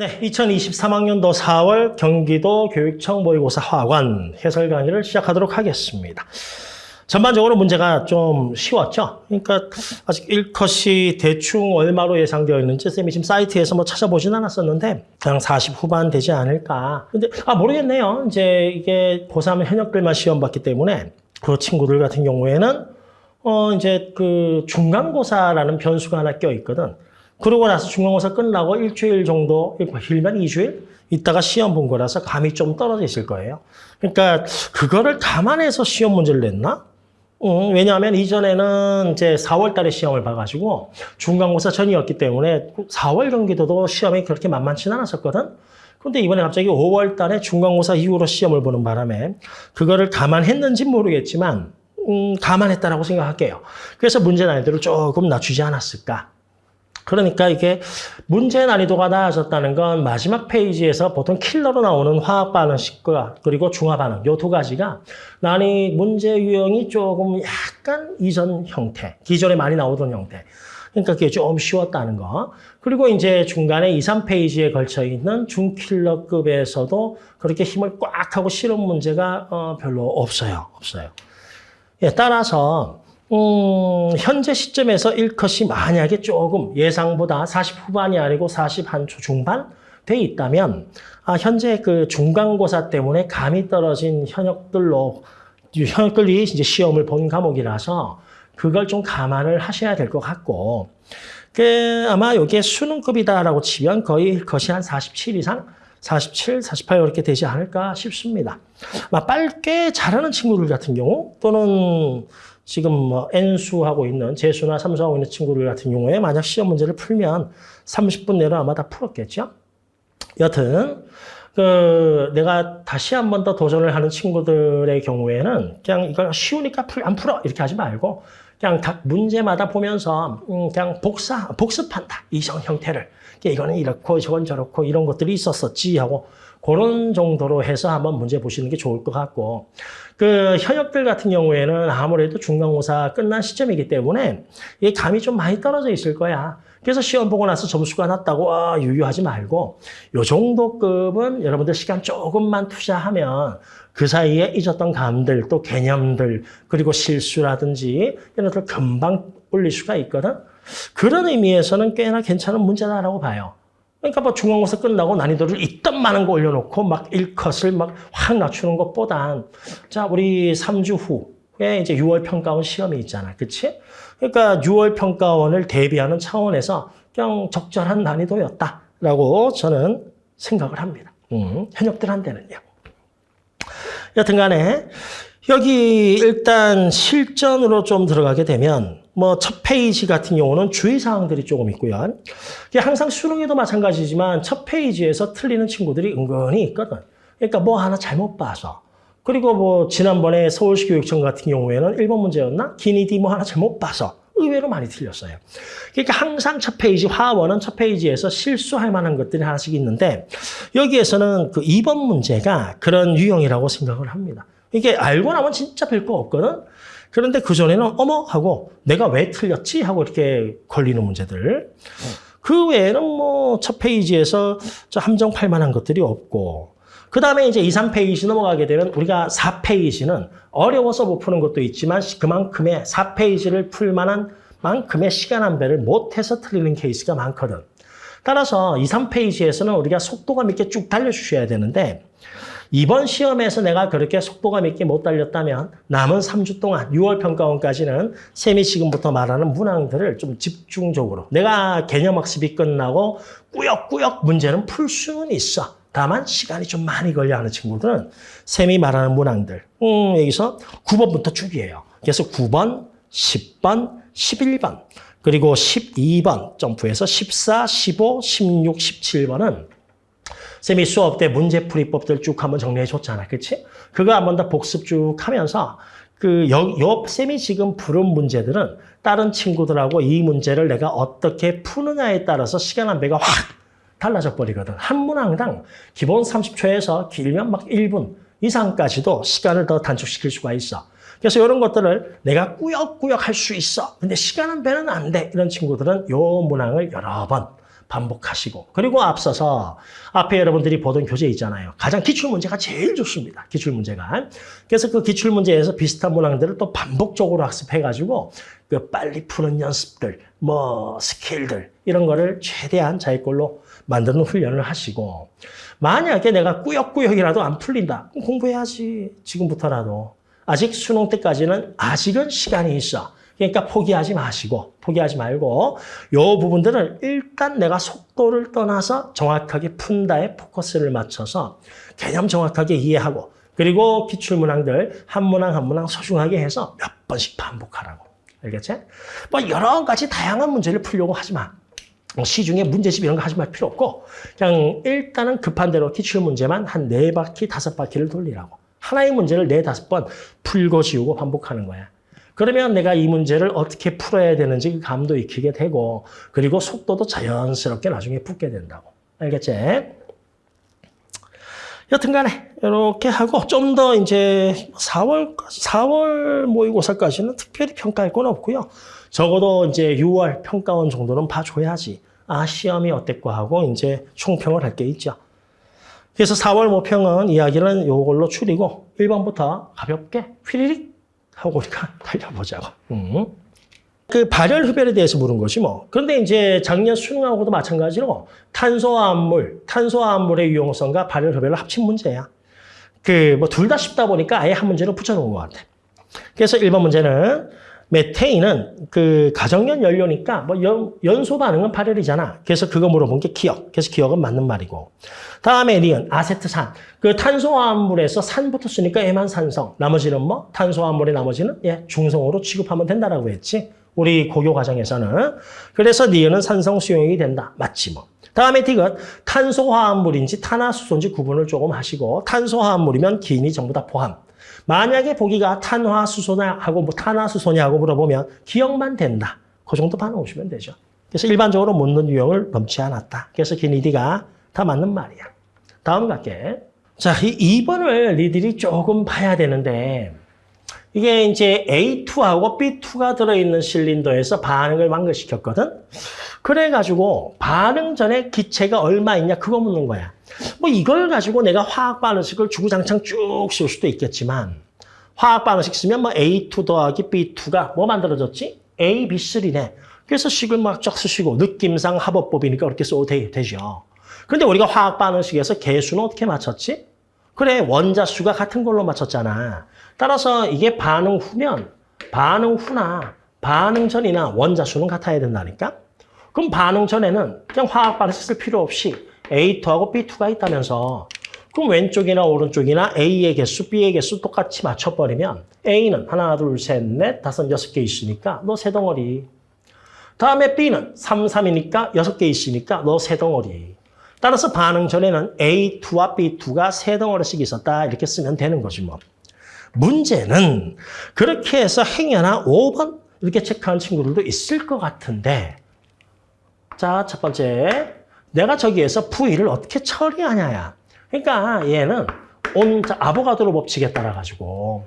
네, 2023학년도 4월 경기도 교육청 모의고사 학원 해설 강의를 시작하도록 하겠습니다. 전반적으로 문제가 좀 쉬웠죠. 그러니까 아직 1컷이 대충 얼마로 예상되어 있는지 쌤이 지금 사이트에서 뭐 찾아보진 않았었는데 그냥 40 후반 되지 않을까. 근데 아 모르겠네요. 이제 이게 고3 현역들만 시험 봤기 때문에 그 친구들 같은 경우에는 어 이제 그 중간고사라는 변수가 하나 껴 있거든. 그러고 나서 중간고사 끝나고 일주일 정도, 길면 2주일 있다가 시험 본 거라서 감이 좀 떨어져 있을 거예요. 그러니까 그거를 감안해서 시험 문제를 냈나? 음, 왜냐하면 이전에는 이제 4월 달에 시험을 봐가지고 중간고사 전이었기 때문에 4월 경기도도 시험이 그렇게 만만치는 않았었거든. 근데 이번에 갑자기 5월 달에 중간고사 이후로 시험을 보는 바람에 그거를 감안했는지 모르겠지만 음, 감안했다라고 생각할게요. 그래서 문제 난이도를 조금 낮추지 않았을까. 그러니까 이게 문제 난이도가 낮아졌다는 건 마지막 페이지에서 보통 킬러로 나오는 화학 반응식과 그리고 중화 반응 요 두 가지가 난이 문제 유형이 조금 약간 이전 형태, 기존에 많이 나오던 형태. 그러니까 그게 좀 쉬웠다는 거. 그리고 이제 중간에 2, 3페이지에 걸쳐 있는 중킬러급에서도 그렇게 힘을 꽉 하고 실은 문제가 어, 별로 없어요. 없어요. 예, 따라서 음, 현재 시점에서 1컷이 만약에 조금 예상보다 40 후반이 아니고 40한초 중반 돼 있다면 아, 현재 그 중간고사 때문에 감이 떨어진 현역들로 현역들이 이제 시험을 본 과목이라서 그걸 좀 감안을 하셔야 될 것 같고 그 아마 이게 수능급이다라고 치면 거의 것이 한 47 이상 47, 48 이렇게 되지 않을까 싶습니다. 막 빨게 잘하는 친구들 같은 경우 또는 지금 뭐 N수하고 있는 재수나 삼수하고 있는 친구들 같은 경우에 만약 시험 문제를 풀면 30분 내로 아마 다 풀었겠죠. 여튼 그 내가 다시 한 번 더 도전을 하는 친구들의 경우에는 그냥 이걸 쉬우니까 풀, 안 풀어! 이렇게 하지 말고 그냥 각 문제마다 보면서 음, 그냥 복사 복습한다! 이성 형태를. 이거는 이렇고 저건 저렇고 이런 것들이 있었었지 하고 그런 정도로 해서 한번 문제 보시는 게 좋을 것 같고 그 현역들 같은 경우에는 아무래도 중간고사 끝난 시점이기 때문에 이 감이 좀 많이 떨어져 있을 거야. 그래서 시험 보고 나서 점수가 낮다고 아, 유유하지 말고 요 정도 급은 여러분들 시간 조금만 투자하면 그 사이에 잊었던 감들 또 개념들 그리고 실수라든지 이런 것들 금방 올릴 수가 있거든. 그런 의미에서는 꽤나 괜찮은 문제다라고 봐요. 그러니까 뭐 중간고사 끝나고 난이도를 있던 많은 거 올려놓고 막 1컷을 막 확 낮추는 것보단 자 우리 3주 후에 이제 6월 평가원 시험이 있잖아. 그치? 그러니까 6월 평가원을 대비하는 차원에서 그냥 적절한 난이도였다라고 저는 생각을 합니다. 음, 현역들한테는요. 여튼 간에 여기 일단 실전으로 좀 들어가게 되면 뭐 첫 페이지 같은 경우는 주의사항들이 조금 있고요. 항상 수능에도 마찬가지지만 첫 페이지에서 틀리는 친구들이 은근히 있거든. 그러니까 뭐 하나 잘못 봐서. 그리고 뭐 지난번에 서울시 교육청 같은 경우에는 1번 문제였나? 기니디 뭐 하나 잘못 봐서 의외로 많이 틀렸어요. 그러니까 항상 첫 페이지, 화원은 첫 페이지에서 실수할 만한 것들이 하나씩 있는데 여기에서는 그 2번 문제가 그런 유형이라고 생각을 합니다. 이게 알고 나면 진짜 별거 없거든. 그런데 그전에는 어머 하고 내가 왜 틀렸지 하고 이렇게 걸리는 문제들. 그 외에는 뭐 첫 페이지에서 함정 팔 만한 것들이 없고 그 다음에 이제 2, 3페이지 넘어가게 되면 우리가 4페이지는 어려워서 못 푸는 것도 있지만 그만큼의 4페이지를 풀 만한 만큼의 시간 안배를 못해서 틀리는 케이스가 많거든. 따라서 2, 3페이지에서는 우리가 속도감 있게 쭉 달려주셔야 되는데 이번 시험에서 내가 그렇게 속도감 있게 못 달렸다면 남은 3주 동안 6월 평가원까지는 쌤이 지금부터 말하는 문항들을 좀 집중적으로 내가 개념학습이 끝나고 꾸역꾸역 문제는 풀 수는 있어. 다만 시간이 좀 많이 걸려 하는 친구들은 쌤이 말하는 문항들 음, 여기서 9번부터 쭉이에요. 그래서 9번, 10번, 11번 그리고 12번 점프해서 14, 15, 16, 17번은 쌤이 수업 때 문제풀이법들 쭉 한번 정리해 줬잖아. 그치? 그거 한번 더 복습 쭉 하면서 그, 여, 여, 쌤이 지금 부른 문제들은 다른 친구들하고 이 문제를 내가 어떻게 푸느냐에 따라서 시간 한 배가 확 달라져 버리거든. 한 문항당 기본 30초에서 길면 막 1분 이상까지도 시간을 더 단축시킬 수가 있어. 그래서 이런 것들을 내가 꾸역꾸역 할 수 있어. 근데 시간 한 배는 안 돼. 이런 친구들은 요 문항을 여러 번 반복하시고 그리고 앞서서 앞에 여러분들이 보던 교재 있잖아요. 가장 기출 문제가 제일 좋습니다. 기출 문제가. 그래서 그 기출 문제에서 비슷한 문항들을 또 반복적으로 학습해가지고 그 빨리 푸는 연습들, 뭐 스킬들 이런 거를 최대한 자기 걸로 만드는 훈련을 하시고 만약에 내가 꾸역꾸역이라도 안 풀린다. 공부해야지. 지금부터라도. 아직 수능 때까지는 아직은 시간이 있어. 그러니까 포기하지 마시고 포기하지 말고 요 부분들을 일단 내가 속도를 떠나서 정확하게 푼다에 포커스를 맞춰서 개념 정확하게 이해하고 그리고 기출문항들 한 문항 한 문항 소중하게 해서 몇 번씩 반복하라고. 알겠지? 뭐 여러 가지 다양한 문제를 풀려고 하지 마. 뭐 시중에 문제집 이런 거 하지 말 필요 없고 그냥 일단은 급한 대로 기출 문제만 한 네 바퀴 다섯 바퀴를 돌리라고. 하나의 문제를 네 다섯 번 풀고 지우고 반복하는 거야. 그러면 내가 이 문제를 어떻게 풀어야 되는지 그 감도 익히게 되고 그리고 속도도 자연스럽게 나중에 붙게 된다고. 알겠지? 여튼간에 이렇게 하고 좀 더 이제 4월 4월 모의고사까지는 특별히 평가할 건 없고요. 적어도 이제 6월 평가원 정도는 봐줘야지. 아 시험이 어땠고 하고 이제 총평을 할 게 있죠. 그래서 4월 모평은 이야기는 요걸로 줄이고 1번부터 가볍게 휘리릭 하고 우리가 달려보자고. 음. 그 발열 흡열에 대해서 물은 것이 뭐. 그런데 이제 작년 수능하고도 마찬가지로 탄소화합물, 탄소화합물의 유용성과 발열 흡열을 합친 문제야. 그 뭐 둘 다 쉽다 보니까 아예 한 문제를 붙여놓은 것 같아. 그래서 1번 문제는 메테인은 그 가정연 연료니까 뭐 연, 연소 반응은 발열이잖아. 그래서 그거 물어본 게 기억. 그래서 기억은 맞는 말이고. 다음에 리은 아세트산. 그 탄소화합물에서 산부터 쓰니까 애만 산성. 나머지는 뭐 탄소화합물의 나머지는 예 중성으로 취급하면 된다라고 했지. 우리 고교 과정에서는. 그래서 니은은 산성 수용이 된다. 맞지 뭐. 다음에 딕은 탄소화합물인지 탄화수소인지 구분을 조금 하시고 탄소화합물이면 기인이 전부 다 포함. 만약에 보기가 탄화수소냐 하고 뭐 탄화수소냐 하고 물어보면 기억만 된다. 그 정도 반응오시면 되죠. 그래서 일반적으로 묻는 유형을 넘지 않았다. 그래서 기니디가 다 맞는 말이야. 다음 갈게. 자, 이 2번을 니들이 조금 봐야 되는데 이게 이제 A2하고 B2가 들어있는 실린더에서 반응을 완결시켰거든. 그래가지고 반응 전에 기체가 얼마 있냐 그거 묻는 거야. 뭐 이걸 가지고 내가 화학 반응식을 주구장창 쭉 씌울 수도 있겠지만 화학 반응식 쓰면 뭐 A2 더하기 B2가 뭐 만들어졌지? A, B3네. 그래서 식을 막 쫙 쓰시고 느낌상 합법법이니까 그렇게 써도 되, 되죠. 그런데 우리가 화학 반응식에서 개수는 어떻게 맞췄지? 그래 원자 수가 같은 걸로 맞췄잖아. 따라서 이게 반응 후면 반응 후나 반응 전이나 원자 수는 같아야 된다니까? 그럼 반응 전에는 그냥 화학 반응식 쓸 필요 없이 A2하고 B2가 있다면서 그럼 왼쪽이나 오른쪽이나 A의 개수, B의 개수 똑같이 맞춰버리면 A는 하나, 둘, 셋, 넷, 다섯, 여섯 개 있으니까 너 세 덩어리. 다음에 B는 3, 3이니까 여섯 개 있으니까 너 세 덩어리. 따라서 반응 전에는 A2와 B2가 세 덩어리씩 있었다 이렇게 쓰면 되는 거지 뭐. 문제는 그렇게 해서 행여나 5번 이렇게 체크한 친구들도 있을 것 같은데 자, 첫 번째 내가 저기에서 V를 어떻게 처리하냐야. 그러니까 얘는 온 아보가드로 법칙에 따라 가지고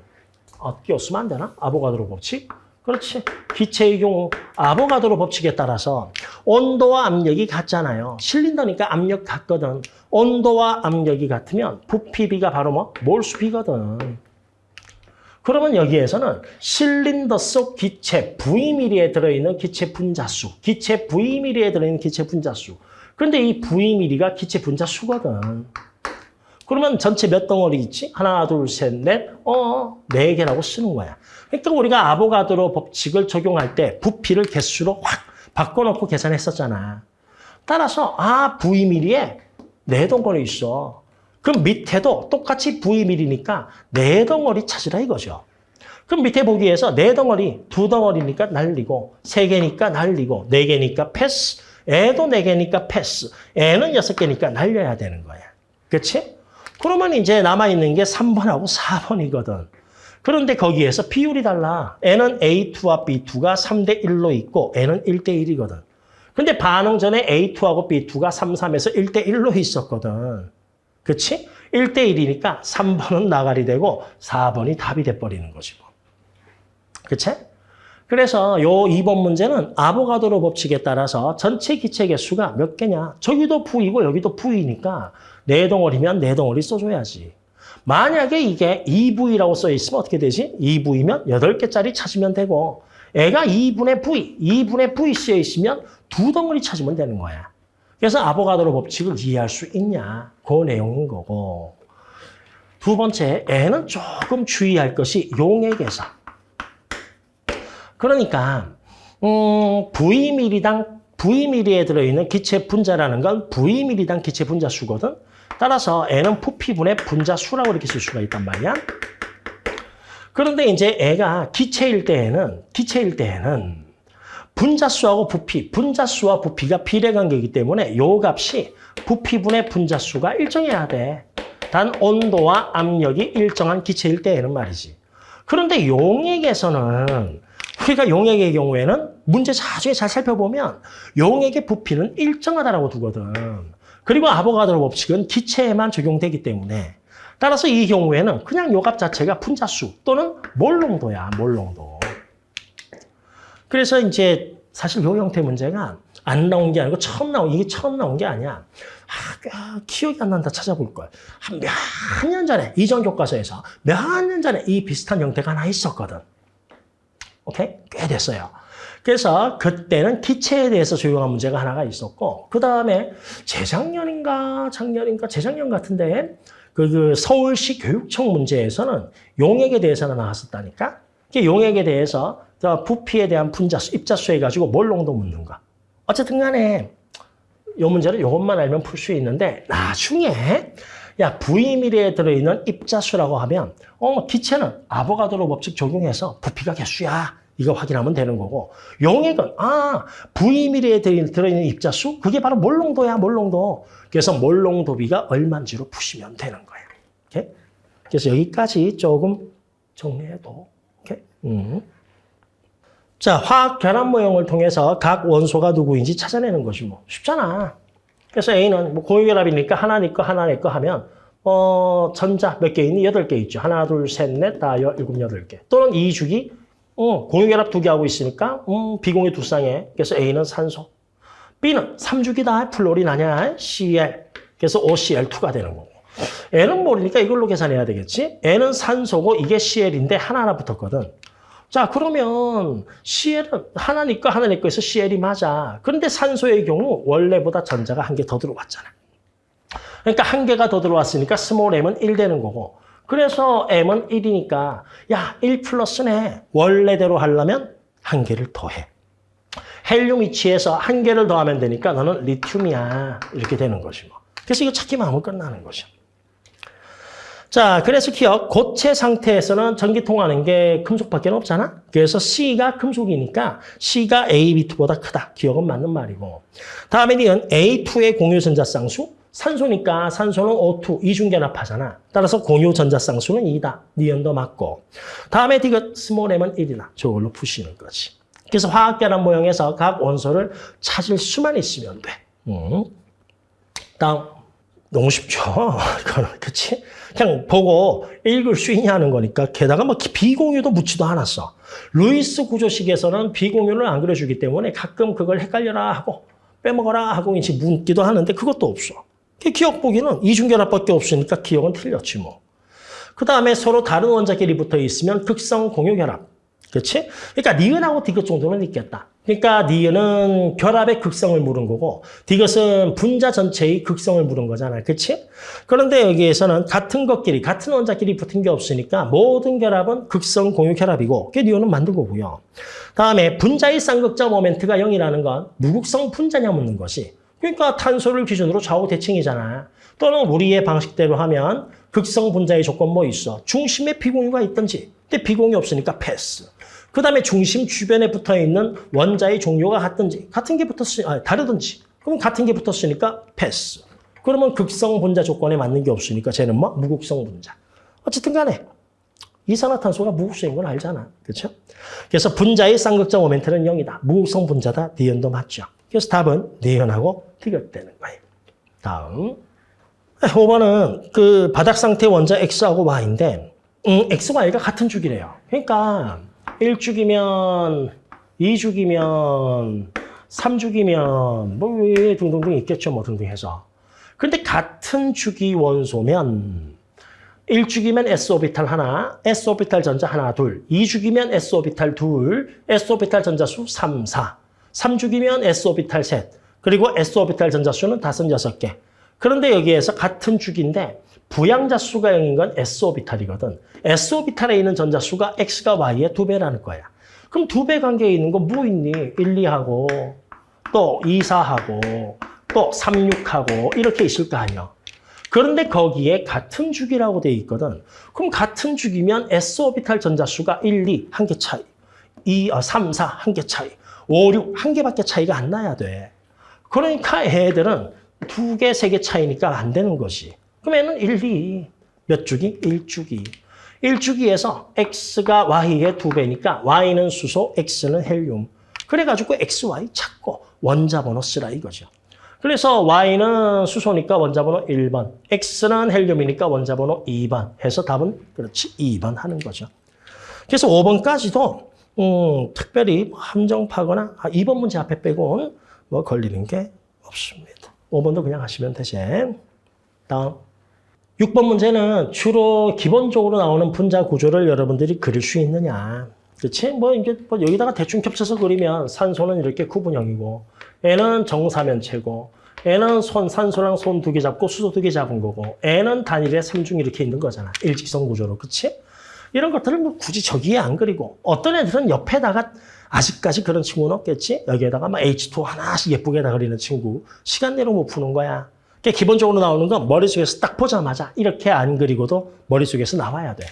어떻게 쓰면 안 되나? 아보가드로 법칙? 그렇지. 기체의 경우 아보가드로 법칙에 따라서 온도와 압력이 같잖아요. 실린더니까 압력 같거든. 온도와 압력이 같으면 부피비가 바로 뭐? 몰수비거든. 그러면 여기에서는 실린더 속 기체 V미리에 들어있는 기체 분자수, 기체 V미리에 들어있는 기체 분자수. 그런데 이 V미리가 기체 분자수거든. 그러면 전체 몇 덩어리 있지? 하나, 둘, 셋, 넷, 어, 네 개라고 쓰는 거야. 그러니까 우리가 아보가드로 법칙을 적용할 때 부피를 개수로 확 바꿔놓고 계산했었잖아. 따라서 아, V미리에 네 덩어리 있어. 그럼 밑에도 똑같이 V미리니까 네 덩어리 찾으라 이거죠. 그럼 밑에 보기에서 네 덩어리, 두 덩어리니까 날리고, 세 개니까 날리고, 네 개니까 패스, 애도 네 개니까 패스, 애는 여섯 개니까 날려야 되는 거야. 그렇지? 그러면 이제 남아있는 게 3번하고 4번이거든. 그런데 거기에서 비율이 달라. N은 A2와 B2가 3대 1로 있고 N은 1대 1이거든. 근데 반응 전에 A2하고 B2가 3, 3에서 1대 1로 있었거든. 그치? 1대 1이니까 3번은 나가리 되고 4번이 답이 돼버리는 거지 뭐. 그치? 그래서 요 2번 문제는 아보가드로 법칙에 따라서 전체 기체 개수가 몇 개냐. 저기도 V이고 여기도 V니까 네 덩어리면 네 덩어리 써줘야지. 만약에 이게 2V라고 써 있으면 어떻게 되지? 2V면 8개짜리 찾으면 되고 애가 2분의 V, 2분의 V 쓰여 있으면 두 덩어리 찾으면 되는 거야. 그래서 아보가드로 법칙을 이해할 수 있냐. 그 내용인 거고. 두 번째, 애는 조금 주의할 것이 용액에서. 그러니까 음, V미리당 V미리에 들어있는 기체 분자라는 건 V미리당 기체 분자 수거든. 따라서 N은 부피분의 분자 수라고 이렇게 쓸 수가 있단 말이야. 그런데 이제 애가 기체일 때에는 기체일 때에는 분자수하고 부피, 분자수와 부피가 비례관계이기 때문에 요 값이 부피분의 분자수가 일정해야 돼. 단 온도와 압력이 일정한 기체일 때에는 말이지. 그런데 용액에서는 우리가 용액의 경우에는 문제 자주에 잘 살펴보면 용액의 부피는 일정하다라고 두거든. 그리고 아보가드로 법칙은 기체에만 적용되기 때문에 따라서 이 경우에는 그냥 요 값 자체가 분자수 또는 몰농도야, 몰농도. 그래서 이제 사실 요 형태 문제가 안 나온 게 아니고 처음 나온 이게 처음 나온 게 아니야. 아, 기억이 안 난다 찾아볼 거야. 한 몇 년 전에 이전 교과서에서 몇 년 전에 이 비슷한 형태가 하나 있었거든. 오케이? 꽤 됐어요. 그래서 그때는 기체에 대해서 조용한 문제가 하나가 있었고 그 다음에 재작년인가 작년인가 재작년 같은데 그, 그 서울시 교육청 문제에서는 용액에 대해서는 나왔었다니까. 용액에 대해서 부피에 대한 분자수, 입자수 해가지고 몰농도 묻는 거. 어쨌든 간에 이 문제는 이것만 알면 풀 수 있는데 나중에 야 V미리에 들어있는 입자수라고 하면 어 기체는 아보가드로 법칙 적용해서 부피가 개수야. 이거 확인하면 되는 거고 용액은 아 V미리에 들어있는 입자수 그게 바로 몰농도야 몰농도 그래서 몰농도비가 얼마인지로 푸시면 되는 거예요. 오케이? 그래서 여기까지 조금 정리해도 오케이? 음. 자, 화학 결합 모형을 통해서 각 원소가 누구인지 찾아내는 것이 뭐 쉽잖아. 그래서 A는 뭐 고유결합이니까 하나 네 거, 하나 내거 하면 어, 전자 몇 개 있니? 여덟 개 있죠. 하나, 둘, 셋, 넷, 다 여, 일곱, 여덟 개. 또는 이 주기 어, 공유결합 두 개 하고 있으니까 음, 비공유 두 쌍에 그래서 A는 산소. B는 삼주기다. 플로린 아니야. Cl. 그래서 OCl2가 되는 거고. N은 모르니까 이걸로 계산해야 되겠지? N은 산소고 이게 Cl인데 하나하나 붙었거든. 자, 그러면 CL은 하나니까 하나니까 해서 CL이 맞아. 그런데 산소의 경우 원래보다 전자가 한 개 더 들어왔잖아. 그러니까 한 개가 더 들어왔으니까 small m은 1 되는 거고. 그래서 m은 1이니까 야, 1 플러스네. 원래대로 하려면 한 개를 더해. 헬륨 위치에서 한 개를 더하면 되니까 너는 리튬이야. 이렇게 되는 거지 뭐. 그래서 이거 찾기만 하면 끝나는 거죠. 자, 그래서 기역, 고체 상태에서는 전기 통하는 게 금속밖에 없잖아? 그래서 C가 금속이니까 C가 A2보다 크다. 기역은 맞는 말이고. 다음에 니은 A2의 공유 전자 쌍수. 산소니까 산소는 O2, 이중결합하잖아. 따라서 공유 전자 쌍수는 2다. 니은도 맞고. 다음에 디귿 small m은 1이다. 저걸로 푸시는 거지. 그래서 화학결합 모형에서 각 원소를 찾을 수만 있으면 돼. 음. 다음. 너무 쉽죠? 그렇지? 그냥 보고 읽을 수 있냐는 거니까 게다가 뭐 비공유도 묻지도 않았어. 루이스 구조식에서는 비공유를 안 그려주기 때문에 가끔 그걸 헷갈려라 하고 빼먹어라 하고 이제 묻기도 하는데 그것도 없어. 기역 보기는 이중결합밖에 없으니까 기역은 틀렸지 뭐. 그 다음에 서로 다른 원자끼리 붙어 있으면 극성 공유결합. 그렇지? 그러니까 니은하고 디귿 정도는 있겠다. 그러니까 니은은 결합의 극성을 물은 거고 디귿은 분자 전체의 극성을 물은 거잖아. 그렇지? 그런데 여기에서는 같은 것끼리, 같은 원자끼리 붙은 게 없으니까 모든 결합은 극성 공유 결합이고 그게 니은은 맞는 거고요. 다음에 분자의 쌍극자 모멘트가 0이라는 건 무극성 분자냐 묻는 것이 그러니까 탄소를 기준으로 좌우 대칭이잖아. 또는 우리의 방식대로 하면 극성 분자의 조건 뭐 있어? 중심에 비공유가 있든지. 근데 비공유 없으니까 패스. 그 다음에 중심 주변에 붙어 있는 원자의 종류가 같든지 같은 게 붙었으니 아, 다르든지 그럼 같은 게 붙었으니까 패스. 그러면 극성 분자 조건에 맞는 게 없으니까 쟤는 뭐 무극성 분자. 어쨌든 간에 이산화탄소가 무극성인 건 알잖아. 그렇죠? 그래서 분자의 쌍극자 모멘트는 0이다. 무극성 분자다. 니은도 맞죠. 그래서 답은 니은하고 티격되는 거예요. 다음. 5번은 그 바닥 상태 원자 X하고 Y인데 음, X와 Y가 같은 주기래요. 그러니까 1주기면 2주기면 3주기면 뭐왜 등등등 있겠죠. 뭐 등등 해서. 근데 같은 주기 원소면 1주기면 S오비탈 하나, S오비탈 전자 하나, 둘. 2주기면 S오비탈 둘, S오비탈 전자수 3, 4. 3주기면 S오비탈 셋. 그리고 S오비탈 전자수는 다섯, 여섯 개. 그런데 여기에서 같은 주기인데 부양자 수가 0인 건 S오비탈이거든. S오비탈에 있는 전자수가 X가 Y의 두 배라는 거야. 그럼 두 배 관계에 있는 거뭐 있니? 1, 2하고 또 2, 4하고 또 3, 6하고 이렇게 있을 거 아니야. 그런데 거기에 같은 주기라고 돼 있거든. 그럼 같은 주기면 S오비탈 전자수가 1, 2, 한 개 차이. 2, 어, 3, 4, 한 개 차이. 5, 6, 한 개밖에 차이가 안 나야 돼. 그러니까 애들은 두 개, 세 개 차이니까 안 되는 것이. 얘는 1, 2. 몇 주기? 1주기. 1주기에서 X가 Y의 두 배니까 Y는 수소, X는 헬륨. 그래가지고 XY 찾고 원자번호 쓰라 이거죠. 그래서 Y는 수소니까 원자번호 1번, X는 헬륨이니까 원자번호 2번 해서 답은 그렇지 2번 하는 거죠. 그래서 5번까지도 음, 특별히 함정파거나 아, 2번 문제 앞에 빼고는 뭐 걸리는 게 없습니다. 5번도 그냥 하시면 되지. 다음. 6번 문제는 주로 기본적으로 나오는 분자 구조를 여러분들이 그릴 수 있느냐. 그렇지? 뭐 이게 뭐 여기다가 대충 겹쳐서 그리면 산소는 이렇게 구분형이고 N은 정사면체고 N은 손 산소랑 손 두 개 잡고 수소 두 개 잡은 거고 N은 단일에 삼중 이렇게 있는 거잖아. 일직선 구조로. 그렇지? 이런 것들을 뭐 굳이 저기에 안 그리고 어떤 애들은 옆에다가 아직까지 그런 친구는 없겠지? 여기에다가 막 H2 하나씩 예쁘게 다 그리는 친구 시간 내로 못 푸는 거야. 그러니까 기본적으로 나오는 건 머릿속에서 딱 보자마자 이렇게 안 그리고도 머릿속에서 나와야 돼.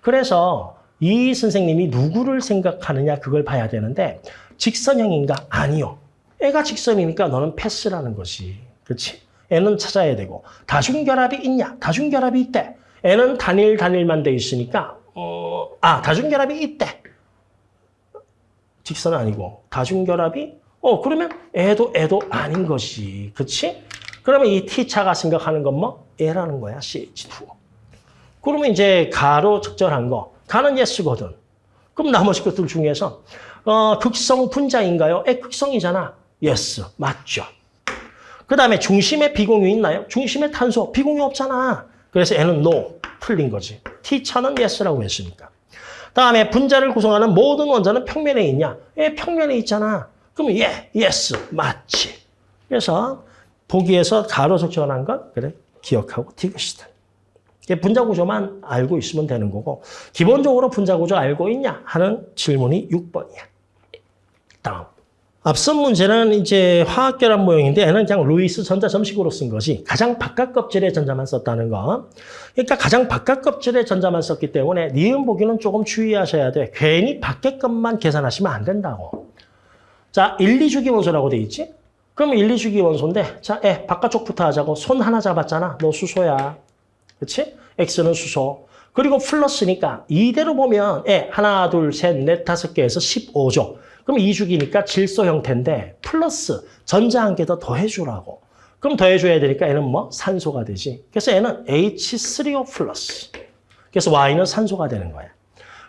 그래서 이 선생님이 누구를 생각하느냐 그걸 봐야 되는데 직선형인가? 아니요. 애가 직선이니까 너는 패스라는 것이. 그렇지? 애는 찾아야 되고 다중결합이 있냐? 다중결합이 있대. 애는 단일 단일만 돼 있으니까 어, 아 다중결합이 있대. 직선 아니고 다중결합이 어 그러면 애도 애도 아닌 것이. 그렇지? 그러면 이 T차가 생각하는 건 뭐? A라는 거야, CH2. 그러면 이제 가로 적절한 거. 가는 yes거든. 그럼 나머지 것들 중에서 어, 극성 분자인가요? 에, 극성이잖아. yes, 맞죠. 그 다음에 중심에 비공유 있나요? 중심에 탄소, 비공유 없잖아. 그래서 얘는 no, 틀린 거지. T차는 yes라고 했으니까. 다음에 분자를 구성하는 모든 원자는 평면에 있냐? 예, 평면에 있잖아. 그럼 예, yes, 맞지. 그래서 보기에서 가로 적절한 건 그래 기억하고 티그시다. 분자 구조만 알고 있으면 되는 거고 기본적으로 분자 구조 알고 있냐 하는 질문이 6번이야. 다음. 앞선 문제는 이제 화학결합 모형인데 얘는 그냥 루이스 전자 점식으로 쓴 것이 가장 바깥 껍질의 전자만 썼다는 거. 그러니까 가장 바깥 껍질의 전자만 썼기 때문에 니은 보기는 조금 주의하셔야 돼. 괜히 밖에 것만 계산하시면 안 된다고. 자, 1, 2주기 원소라고 돼 있지? 그럼 1, 2주기 원소인데 자, 애 바깥쪽부터 하자고 손 하나 잡았잖아. 너 수소야. 그렇지? X는 수소. 그리고 플러스니까 이대로 보면 애 하나, 둘, 셋, 넷, 다섯 개에서 15조. 그럼 2주기니까 질소 형태인데 플러스 전자 한 개 더 더해주라고. 그럼 더해줘야 되니까 얘는 뭐? 산소가 되지. 그래서 얘는 H3O 플러스. 그래서 Y는 산소가 되는 거야.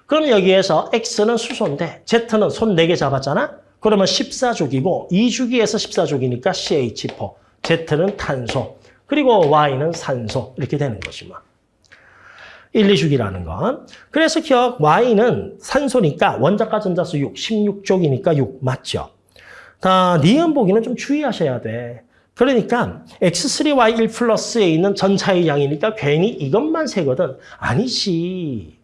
그럼 여기에서 X는 수소인데 Z는 손 네 개 잡았잖아? 그러면 14족이고 2주기에서 14족이니까 CH4, Z는 탄소, 그리고 Y는 산소 이렇게 되는 뭐. 1, 2주기라는 건. 그래서 기억 Y는 산소니까 원자가 전자수 6, 16족이니까 6 맞죠? 다 니은 보기는 좀 주의하셔야 돼. 그러니까 X3Y1 플러스에 있는 전차의 양이니까 괜히 이것만 세거든. 아니지.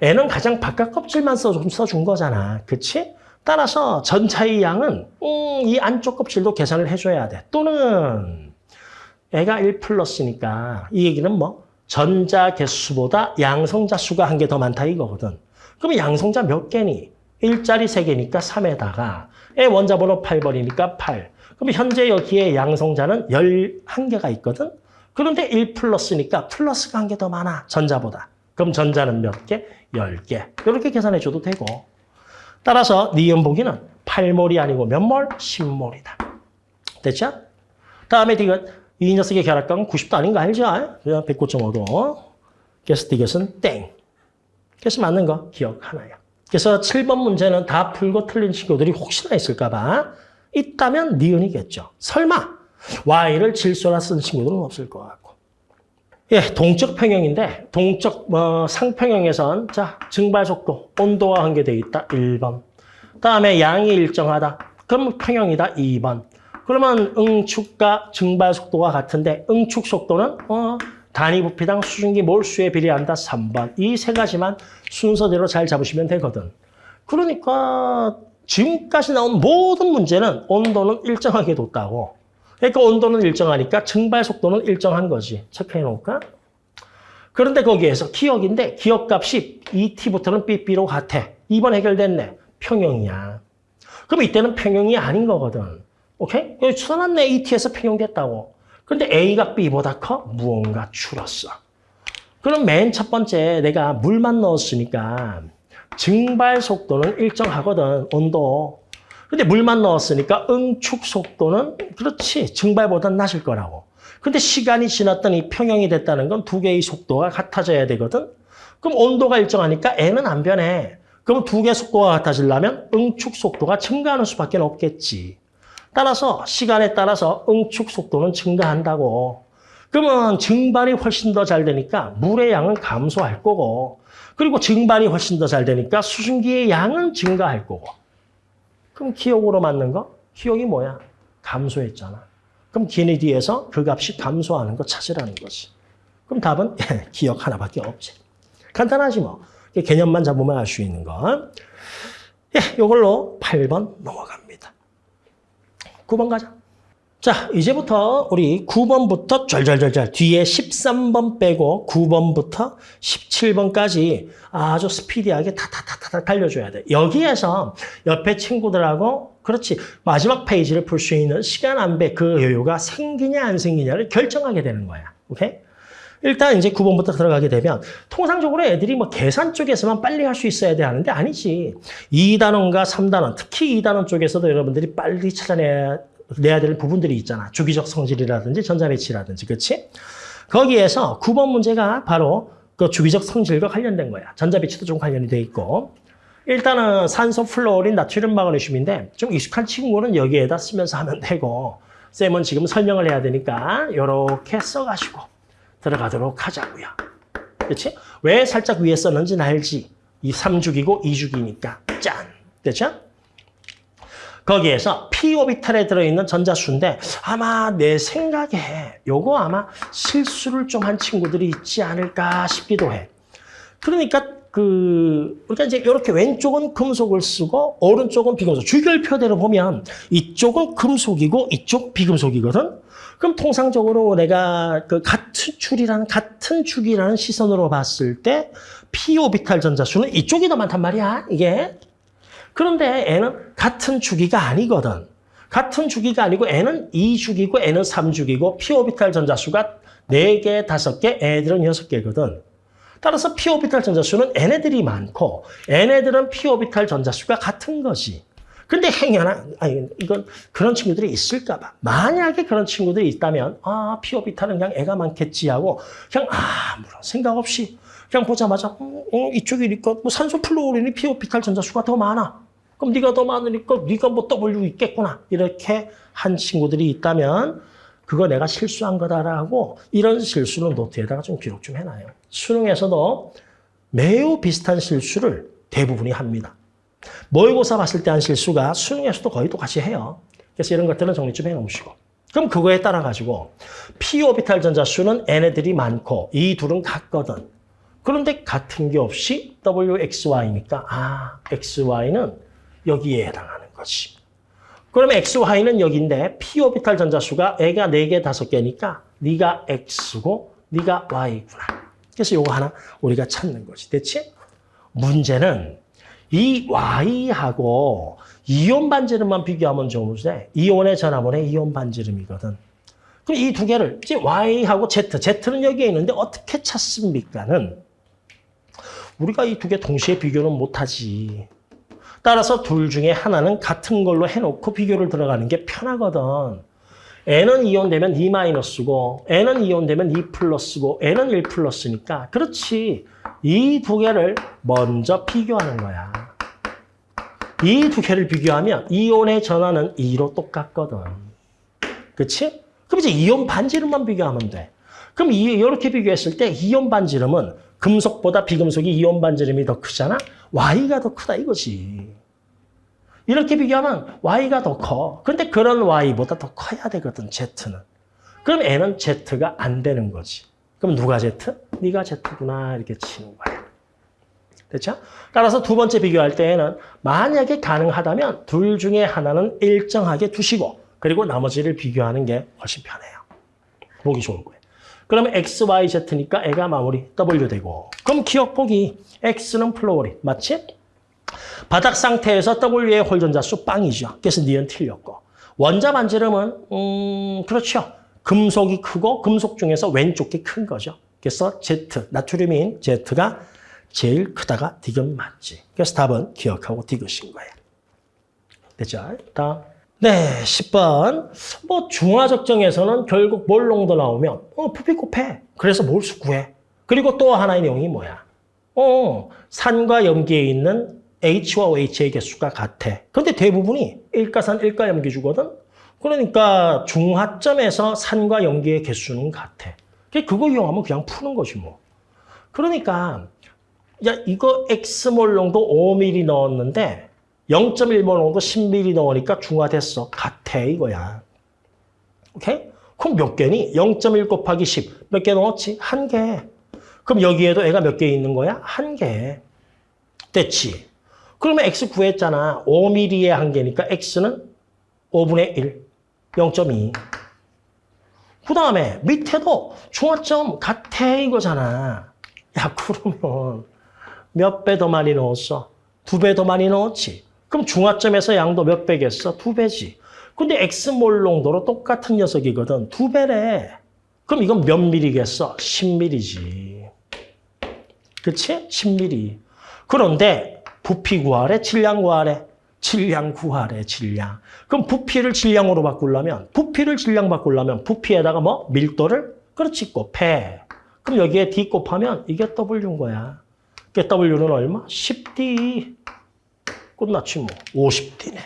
N은 가장 바깥 껍질만 써준 거잖아. 그치? 따라서 전차의 양은 음, 이 안쪽 껍질도 계산을 해줘야 돼. 또는 애가 1 플러스니까 이 얘기는 뭐 전자 개수보다 양성자 수가 한 개 더 많다 이거거든. 그럼 양성자 몇 개니? 1짜리 3개니까 3에다가 애 원자번호 8번이니까 8. 그럼 현재 여기에 양성자는 11개가 있거든. 그런데 1 플러스니까 플러스가 한 개 더 많아. 전자보다. 그럼 전자는 몇 개? 10개. 이렇게 계산해줘도 되고. 따라서 니은 보기는 8몰이 아니고 몇 몰? 10몰이다. 됐죠? 다음에 디귿. 이 녀석의 결합각은 90도 아닌 거 알죠? 109.5도. 그래서 디귿은 땡. 그래서 맞는 거 기억 하나야. 그래서 7번 문제는 다 풀고 틀린 친구들이 혹시나 있을까 봐 있다면 니은이겠죠. 설마 y를 질소라 쓴 친구들은 없을 것 같고. 예, 동적 평형인데 동적 뭐 상평형에선 자 증발 속도, 온도와 관계되어 있다. 1번. 다음에 양이 일정하다. 그럼 평형이다. 2번. 그러면 응축과 증발 속도가 같은데 응축 속도는 어, 단위 부피당 수증기 몰수에 비례한다. 3번. 이 세 가지만 순서대로 잘 잡으시면 되거든. 그러니까 지금까지 나온 모든 문제는 온도는 일정하게 뒀다고. 그러니까 온도는 일정하니까 증발 속도는 일정한 거지. 체크해 놓을까? 그런데 거기에서 기억인데 기억값이 ET부터는 BB로 같아. 2번 해결됐네. 평형이야. 그럼 이때는 평형이 아닌 거거든. 오케이? 여기 써놨네. ET에서 평형됐다고. 근데 A가 B보다 커? 무언가 줄었어. 그럼 맨 첫 번째 내가 물만 넣었으니까 증발 속도는 일정하거든. 온도. 근데 물만 넣었으니까 응축 속도는 그렇지. 증발보다 낮을 거라고. 근데 시간이 지났더니 평형이 됐다는 건 두 개의 속도가 같아져야 되거든. 그럼 온도가 일정하니까 N은 안 변해. 그럼 두 개 속도가 같아지려면 응축 속도가 증가하는 수밖에 없겠지. 따라서 시간에 따라서 응축 속도는 증가한다고. 그러면 증발이 훨씬 더 잘 되니까 물의 양은 감소할 거고 그리고 증발이 훨씬 더 잘 되니까 수증기의 양은 증가할 거고 그럼 기억으로 맞는 거? 기억이 뭐야? 감소했잖아. 그럼 기내디에서 그 값이 감소하는 거 찾으라는 거지. 그럼 답은 기억 하나밖에 없지. 간단하지 뭐. 개념만 잡으면 알 수 있는 거. 예, 이걸로 8번 넘어갑니다. 9번 가자. 자, 이제부터 우리 9번부터 절절절절 뒤에 13번 빼고 9번부터 17번까지 아주 스피디하게 타타타타 달려줘야 돼. 여기에서 옆에 친구들하고 그렇지 마지막 페이지를 풀 수 있는 시간 안배 그 여유가 생기냐 안 생기냐를 결정하게 되는 거야. 오케이? 일단 이제 9번부터 들어가게 되면 통상적으로 애들이 뭐 계산 쪽에서만 빨리 할 수 있어야 되는데 아니지. 2단원과 3단원, 특히 2단원 쪽에서도 여러분들이 빨리 찾아내야 내야 될 부분들이 있잖아. 주기적 성질이라든지 전자배치라든지, 그렇지? 거기에서 9번 문제가 바로 그 주기적 성질과 관련된 거야. 전자배치도 좀 관련이 돼 있고. 일단은 산소 플로린 나트륨 마그네슘인데 좀 익숙한 친구는 여기에다 쓰면서 하면 되고 쌤은 지금 설명을 해야 되니까 이렇게 써가지고 들어가도록 하자고요. 그렇지? 왜 살짝 위에 썼는지는 알지? 이 3주기고 2주기니까 짠! 됐죠? 거기에서 p 오비탈에 들어있는 전자수인데 아마 내 생각에 요거 아마 실수를 좀 한 친구들이 있지 않을까 싶기도 해. 그러니까 그 우리가 이제 이렇게 왼쪽은 금속을 쓰고 오른쪽은 비금속. 주결표대로 보면 이쪽은 금속이고 이쪽 비금속이거든. 그럼 통상적으로 내가 그 같은 줄이라는 같은 주기라는 시선으로 봤을 때 p 오비탈 전자수는 이쪽이 더 많단 말이야. 이게 그런데 N은 같은 주기가 아니거든. 같은 주기가 아니고 N은 2주기고 N은 3주기고 P오비탈 전자수가 4개, 5개, 애들은 6개거든. 따라서 P오비탈 전자수는 N애들이 많고 N애들은 P오비탈 전자수가 같은 거지. 근데 행여나 아니 이건 그런 친구들이 있을까 봐. 만약에 그런 친구들이 있다면 아 P오비탈은 그냥 애가 많겠지 하고 그냥 아무런 생각 없이 그냥 보자마자 음, 음, 이쪽이니까 뭐 산소 플로린이 P오비탈 전자수가 더 많아. 그럼 네가 더 많으니까 네가 뭐 W 있겠구나. 이렇게 한 친구들이 있다면 그거 내가 실수한 거다라고 이런 실수는 노트에다가 좀 기록 좀 해놔요. 수능에서도 매우 비슷한 실수를 대부분이 합니다. 모의고사 봤을 때 한 실수가 수능에서도 거의 똑같이 해요. 그래서 이런 것들은 정리 좀 해놓으시고. 그럼 그거에 따라 가지고 p 오비탈 전자 수는 n애들이 많고 이 둘은 같거든. 그런데 같은 게 없이 WXY니까 아, XY는 여기에 해당하는 거지. 그러면 XY는 여기인데 P오비탈 전자수가 애가 4개, 5개니까 네가 X고 네가 Y구나. 그래서 요거 하나 우리가 찾는 거지. 대체 문제는 이 Y하고 이온 반지름만 비교하면 좋은데 이온의 전화번의 이온 반지름이거든. 그럼 이 두 개를 이제 Y하고 Z, Z는 여기에 있는데 어떻게 찾습니까는 우리가 이 두 개 동시에 비교는 못하지. 따라서 둘 중에 하나는 같은 걸로 해놓고 비교를 들어가는 게 편하거든. n은 이온되면 2 마이너스고 n은 이온되면 2 플러스고 n은 1 플러스니까 그렇지. 이 두 개를 먼저 비교하는 거야. 이 두 개를 비교하면 이온의 전하는 2로 똑같거든. 그치? 그럼 이제 이온 반지름만 비교하면 돼. 그럼 이, 이렇게 비교했을 때 이온 반지름은 금속보다 비금속이 이온 반지름이 더 크잖아? Y가 더 크다 이거지. 이렇게 비교하면 Y가 더 커. 근데 그런 Y보다 더 커야 되거든, Z는. 그럼 얘는 Z가 안 되는 거지. 그럼 누가 Z? 얘가 Z구나 이렇게 치는 거야. 됐죠? 따라서 두 번째 비교할 때에는 만약에 가능하다면 둘 중에 하나는 일정하게 두시고 그리고 나머지를 비교하는 게 훨씬 편해요. 보기 좋은 거예요. 그러면 X, Y, Z니까 얘가 마무리 W 되고 그럼 기역 보기 X는 플루오린 맞지? 바닥 상태에서 W의 홀전자 수 빵이죠. 그래서 니은 틀렸고 원자 반지름은 음 그렇죠. 금속이 크고 금속 중에서 왼쪽 게큰 거죠. 그래서 Z, 나트륨인 Z가 제일 크다가 디귿 맞지. 그래서 답은 기억하고 디귿인 거예요. 됐죠? 다음. 네, 10번. 뭐 중화적정에서는 결국 몰롱도 나오면 어, 부피 곱해. 그래서 몰수 구해. 그리고 또 하나의 내용이 뭐야? 어, 산과 염기에 있는 H와 OH의 개수가 같아. 근데 대부분이 일가산, 일가염기 주거든? 그러니까 중화점에서 산과 염기의 개수는 같아. 그거 이용하면 그냥 푸는 거지 뭐. 그러니까 야 이거 X몰롱도 5mm 넣었는데 0.1몰롱도 10mm 넣으니까 중화됐어. 같아 이거야. 오케이? 그럼 몇 개니? 0.1 곱하기 10. 몇 개 넣었지? 한 개. 그럼 여기에도 애가 몇 개 있는 거야? 한 개. 됐지? 그러면 X 구했잖아. 5mm에 한 개니까 X는 5분의 1. 0.2. 그 다음에 밑에도 중화점 같아 이거잖아. 야 그러면 몇 배 더 많이 넣었어? 두 배 더 많이 넣었지. 그럼 중화점에서 양도 몇 배겠어? 두 배지. 근데 X몰롱도로 똑같은 녀석이거든. 두 배래. 그럼 이건 몇 미리겠어? 10미리지. 그치? 10미리. 그런데 부피 구하래? 질량 구하래? 질량 구하래, 질량. 그럼 부피를 질량으로 바꾸려면, 부피를 질량 바꾸려면 부피에다가 뭐? 밀도를? 그렇지, 곱해. 그럼 여기에 D 곱하면 이게 W인 거야. 그 W는 얼마? 10D. 끝났지 뭐. 50D네.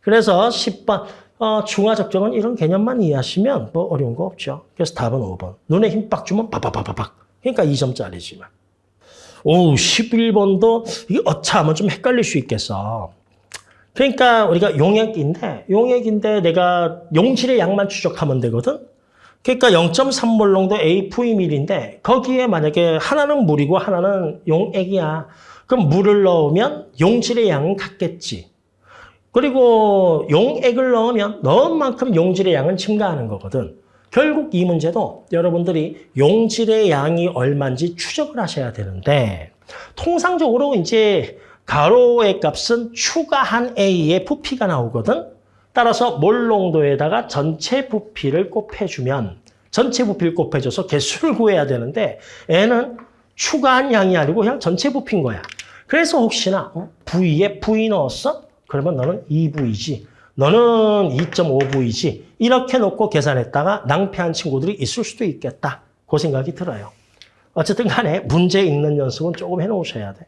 그래서 10번 어, 중화적정은 이런 개념만 이해하시면 뭐 어려운 거 없죠. 그래서 답은 5번. 눈에 힘 빡 주면 바바바바박. 그러니까 2점짜리지만. 오, 11번도 이게 어차하면 좀 헷갈릴 수 있겠어. 그러니까 우리가 용액인데 용액인데 내가 용질의 양만 추적하면 되거든. 그러니까 0.3몰롱도 AV밀인데 거기에 만약에 하나는 물이고 하나는 용액이야. 그럼 물을 넣으면 용질의 양은 같겠지. 그리고 용액을 넣으면 넣은 만큼 용질의 양은 증가하는 거거든. 결국 이 문제도 여러분들이 용질의 양이 얼마인지 추적을 하셔야 되는데 통상적으로 이제 가로의 값은 추가한 A의 부피가 나오거든. 따라서 몰농도에다가 전체 부피를 곱해주면 전체 부피를 곱해줘서 개수를 구해야 되는데 N은 추가한 양이 아니고 그냥 전체 부피인 거야. 그래서 혹시나 어? V에 V 넣었어? 그러면 너는 2V지. 너는 2.5V지. 이렇게 놓고 계산했다가 낭패한 친구들이 있을 수도 있겠다. 그 생각이 들어요. 어쨌든 간에 문제 있는 연습은 조금 해놓으셔야 돼.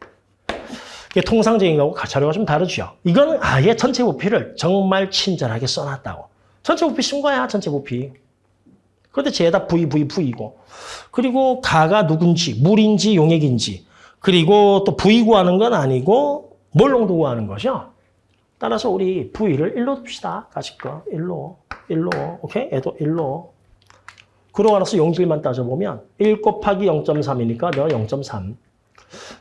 이게 통상적인 거하고 자료가 좀 다르죠. 이거는 아예 전체 부피를 정말 친절하게 써놨다고. 전체 부피 쓴 거야, 전체 부피. 그런데 죄다 V, V, V이고. 그리고 가가 누군지, 물인지 용액인지. 그리고 또 V 구하는 건 아니고 몰롱도 구하는 거죠. 따라서 우리 V를 1로 둡시다. 가실 거. 1로. 1로. 오케이? 얘도 1로. 그러고 나서 용질만 따져보면 1 곱하기 0.3이니까 너 0.3.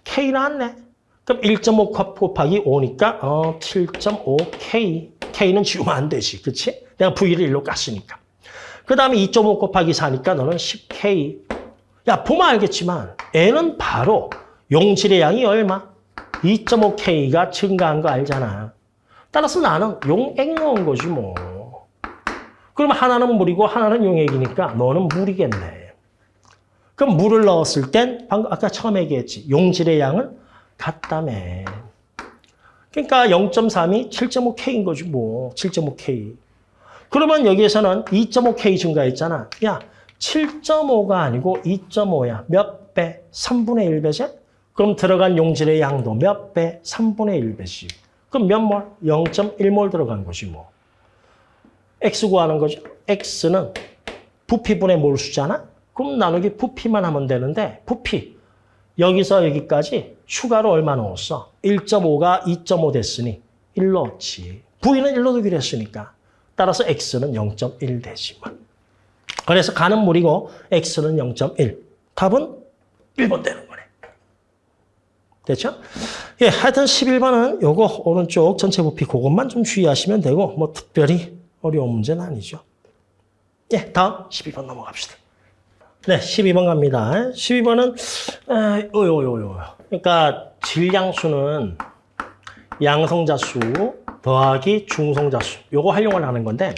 K 나왔네. 그럼 1.5 곱하기 5니까 어 7.5K. K는 지우면 안 되지. 그치? 내가 V를 1로 깠으니까. 그 다음에 2.5 곱하기 4니까 너는 10K. 야 보면 알겠지만 N은 바로 용질의 양이 얼마? 2.5K가 증가한 거 알잖아. 따라서 나는 용액 넣은 거지 뭐. 그럼 하나는 물이고 하나는 용액이니까 너는 물이겠네. 그럼 물을 넣었을 땐 방금 아까 처음 얘기했지. 용질의 양은 같다며. 그러니까 0.3이 7.5K인 거지 뭐. 7.5K. 그러면 여기에서는 2.5K 증가했잖아. 야, 7.5가 아니고 2.5야. 몇 배? 3분의 1배제? 그럼 들어간 용질의 양도 몇 배? 3분의 1배씩. 그럼 몇 몰? 0.1몰 들어간 것이 뭐. X 구하는 거죠. X는 부피분의 몰수잖아? 그럼 나누기 부피만 하면 되는데 부피. 여기서 여기까지 추가로 얼마 넣었어? 1.5가 2.5 됐으니 1 넣었지. V는 1로 두기로 했으니까. 따라서 X는 0.1 되지만. 그래서 가는 물이고 X는 0.1. 답은 1번 되는 거네. 됐죠? 예, 하여튼 11번은 요거 오른쪽 전체 부피 그것만 좀 주의하시면 되고 뭐 특별히 어려운 문제는 아니죠. 예, 다음 12번 넘어갑시다. 네, 12번 갑니다. 12번은 에, 요요 요요. 그러니까 질량수는 양성자수 더하기 중성자수 요거 활용을 하는 건데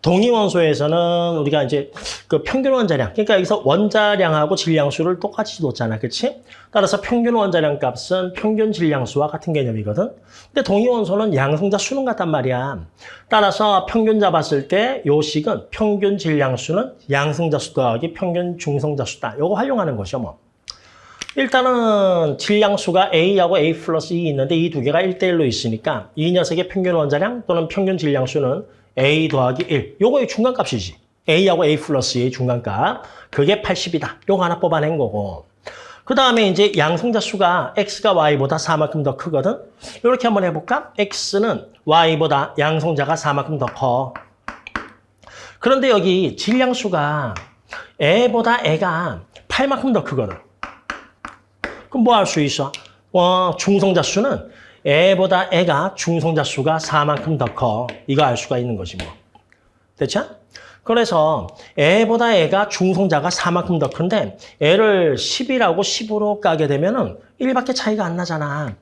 동위 원소에서는 우리가 이제 그 평균 원자량 그러니까 여기서 원자량하고 질량수를 똑같이 뒀잖아. 그렇지? 따라서 평균 원자량 값은 평균 질량수와 같은 개념이거든. 근데 동위 원소는 양성자 수는 같단 말이야. 따라서 평균 잡았을 때 요 식은 평균 질량수는 양성자 수 더하기 평균 중성자 수다. 요거 활용하는 것이요, 뭐. 일단은 질량수가 A하고 A 플러스 E 있는데 이 두 개가 1대1로 있으니까 이 녀석의 평균 원자량 또는 평균 질량수는 A 더하기 1. 요거의 중간값이지. A하고 A 플러스 A의 중간값. 그게 80이다. 요거 하나 뽑아낸 거고. 그 다음에 이제 양성자 수가 X가 Y보다 4만큼 더 크거든. 이렇게 한번 해볼까? X는 Y보다 양성자가 4만큼 더 커. 그런데 여기 질량수가 애보다 애가 8만큼 더 크거든. 그럼 뭐 할 수 있어? 어, 중성자 수는 애보다 애가 중성자 수가 4만큼 더 커. 이거 알 수가 있는 거지 뭐. 됐죠? 그래서 애보다 애가 중성자가 4만큼 더 큰데 애를 10이라고 10으로 까게 되면 은 1밖에 차이가 안 나잖아.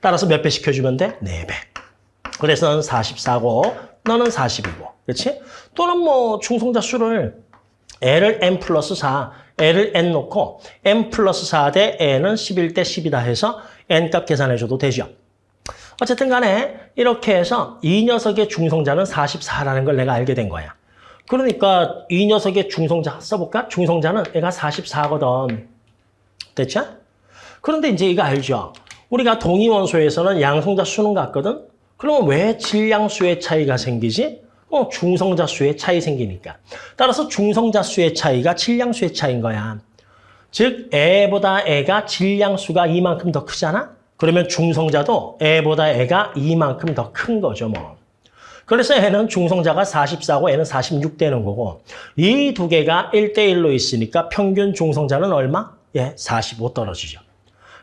따라서 몇 배 시켜주면 돼? 4배. 그래서 너는 44고 너는 40이고. 그렇지? 또는 뭐 중성자 수를 애를 n 플러스 4, 애를 n 놓고 n 플러스 4 대 애는 11대 10이다 해서 n값 계산해줘도 되죠. 어쨌든 간에 이렇게 해서 이 녀석의 중성자는 44라는 걸 내가 알게 된 거야. 그러니까 이 녀석의 중성자 써볼까? 중성자는 애가 44거든. 됐죠? 그런데 이제 이거 알죠? 우리가 동위원소에서는 양성자 수는 같거든? 그러면 왜 질량수의 차이가 생기지? 어, 중성자 수의 차이 생기니까. 따라서 중성자 수의 차이가 질량수의 차이인 거야. 즉, 애보다 애가 질량수가 이만큼 더 크잖아? 그러면 중성자도 애보다 애가 이만큼 더 큰 거죠, 뭐. 그래서 애는 중성자가 44고 애는 46 되는 거고 이 두 개가 1대1로 있으니까 평균 중성자는 얼마? 예, 45 떨어지죠.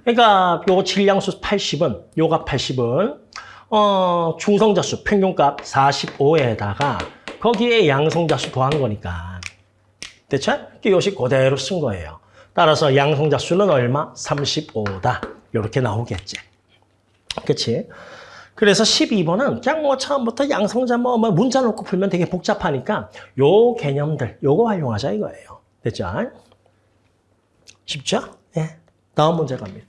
그러니까 요 질량수 80은 요가 80은 어, 중성자수 평균값 45에다가 거기에 양성자수 더한 거니까. 됐죠? 요식 그대로 쓴 거예요. 따라서 양성자수는 얼마? 35다. 이렇게 나오겠지. 그치? 그래서 12번은 그냥 뭐 처음부터 양성자 뭐, 뭐 문자 놓고 풀면 되게 복잡하니까 요 개념들 요거 활용하자 이거예요. 됐죠? 쉽죠? 예. 다음 문제 갑니다.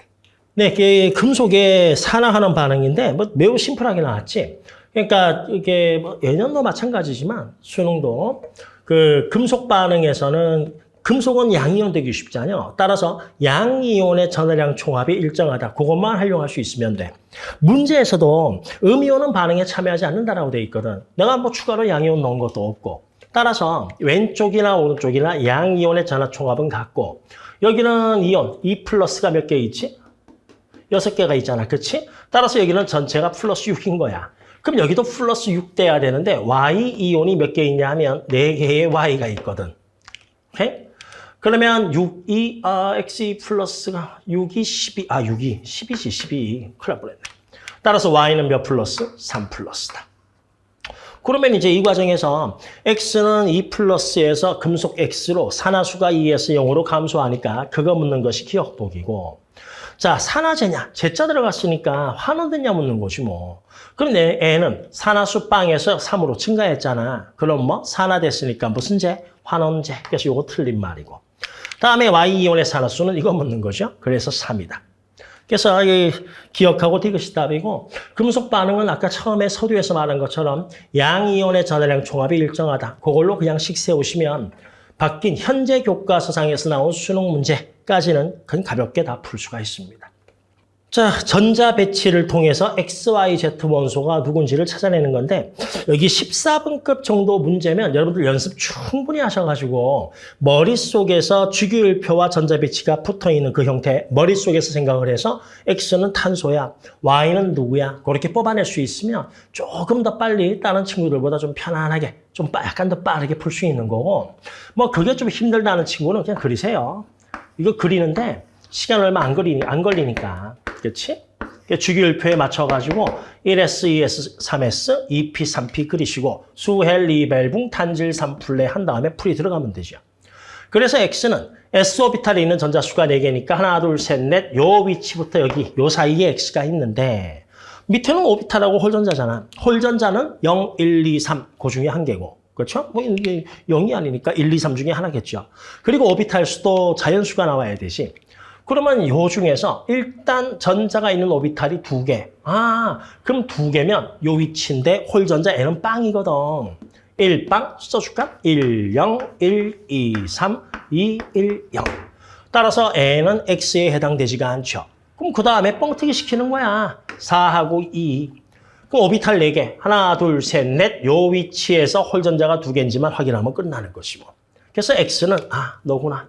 네, 이게 금속의 산화하는 반응인데 뭐 매우 심플하게 나왔지. 그러니까 이게 뭐 예년도 마찬가지지만 수능도 그 금속 반응에서는 금속은 양이온 되기 쉽지 않아요. 따라서 양이온의 전화량 총합이 일정하다. 그것만 활용할 수 있으면 돼. 문제에서도 음이온은 반응에 참여하지 않는다라고 돼 있거든. 내가 뭐 추가로 양이온 넣은 것도 없고. 따라서 왼쪽이나 오른쪽이나 양이온의 전화 총합은 같고 여기는 이온, E 플러스가 몇 개 있지? 여섯 개가 있잖아. 그렇지? 따라서 여기는 전체가 플러스 6인 거야. 그럼 여기도 플러스 6 돼야 되는데 Y 이온이 몇 개 있냐 하면 네개의 Y가 있거든. 오케이? 그러면 6이 아, X 플러스가 6이 12, 아 6이 12지 12. 큰일 날 뻔했네. 따라서 Y는 몇 플러스? 3 플러스다. 그러면 이제 이 과정에서 X는 2 플러스에서 금속 X로 산화수가 2에서 0으로 감소하니까 그거 묻는 것이 기억복이고 자, 산화제냐? 제자 들어갔으니까 환원됐냐 묻는 거지 뭐. 내 애는 산화수 빵에서 3으로 증가했잖아. 그럼 뭐 산화됐으니까 무슨 제? 환원제. 그래서 이거 틀린 말이고. 다음에 Y이온의 산화수는 이거 묻는 거죠. 그래서 3이다. 그래서 이 기역하고 이것이 답이고 금속 반응은 아까 처음에 서두에서 말한 것처럼 양이온의 전하량 총합이 일정하다. 그걸로 그냥 식 세우시면 바뀐 현재 교과서상에서 나온 수능 문제까지는 그냥 가볍게 다 풀 수가 있습니다. 자, 전자 배치를 통해서 XYZ 원소가 누군지를 찾아내는 건데 여기 14번급 정도 문제면 여러분들 연습 충분히 하셔가지고 머릿속에서 주기율표와 전자 배치가 붙어있는 그 형태 머릿속에서 생각을 해서 X는 탄소야, Y는 누구야 그렇게 뽑아낼 수 있으면 조금 더 빨리 다른 친구들보다 좀 편안하게 좀 빠- 약간 더 빠르게 풀 수 있는 거고 뭐 그게 좀 힘들다는 친구는 그냥 그리세요. 이거 그리는데 시간 얼마 안 걸리니 안 걸리니까. 그렇지? 주기율표에 맞춰가지고 1S, 2S, 3S, 2P, 3P 그리시고 수헬, 리베붕, 탄질, 산플네 한 다음에 풀이 들어가면 되죠. 그래서 X는 S 오비탈에 있는 전자수가 4개니까 하나, 둘, 셋, 넷, 요 위치부터 여기, 요 사이에 X가 있는데 밑에는 오비탈하고 홀전자잖아. 홀전자는 0, 1, 2, 3, 그 중에 한 개고. 그렇죠? 뭐 이게 0이 아니니까 1, 2, 3 중에 하나겠죠. 그리고 오비탈 수도 자연수가 나와야 되지. 그러면 요 중에서 일단 전자가 있는 오비탈이 두 개. 아, 그럼 두 개면 요 위치인데 홀전자 N은 빵이거든. 1빵 써줄까? 1, 0, 1, 2, 3, 2, 1, 0. 따라서 N은 X에 해당되지가 않죠. 그럼 그 다음에 뻥튀기 시키는 거야. 4하고 2. 그럼 오비탈 4개. 하나, 둘, 셋, 넷. 요 위치에서 홀전자가 두 개인지만 확인하면 끝나는 것이고. 그래서 X는 아, 너구나.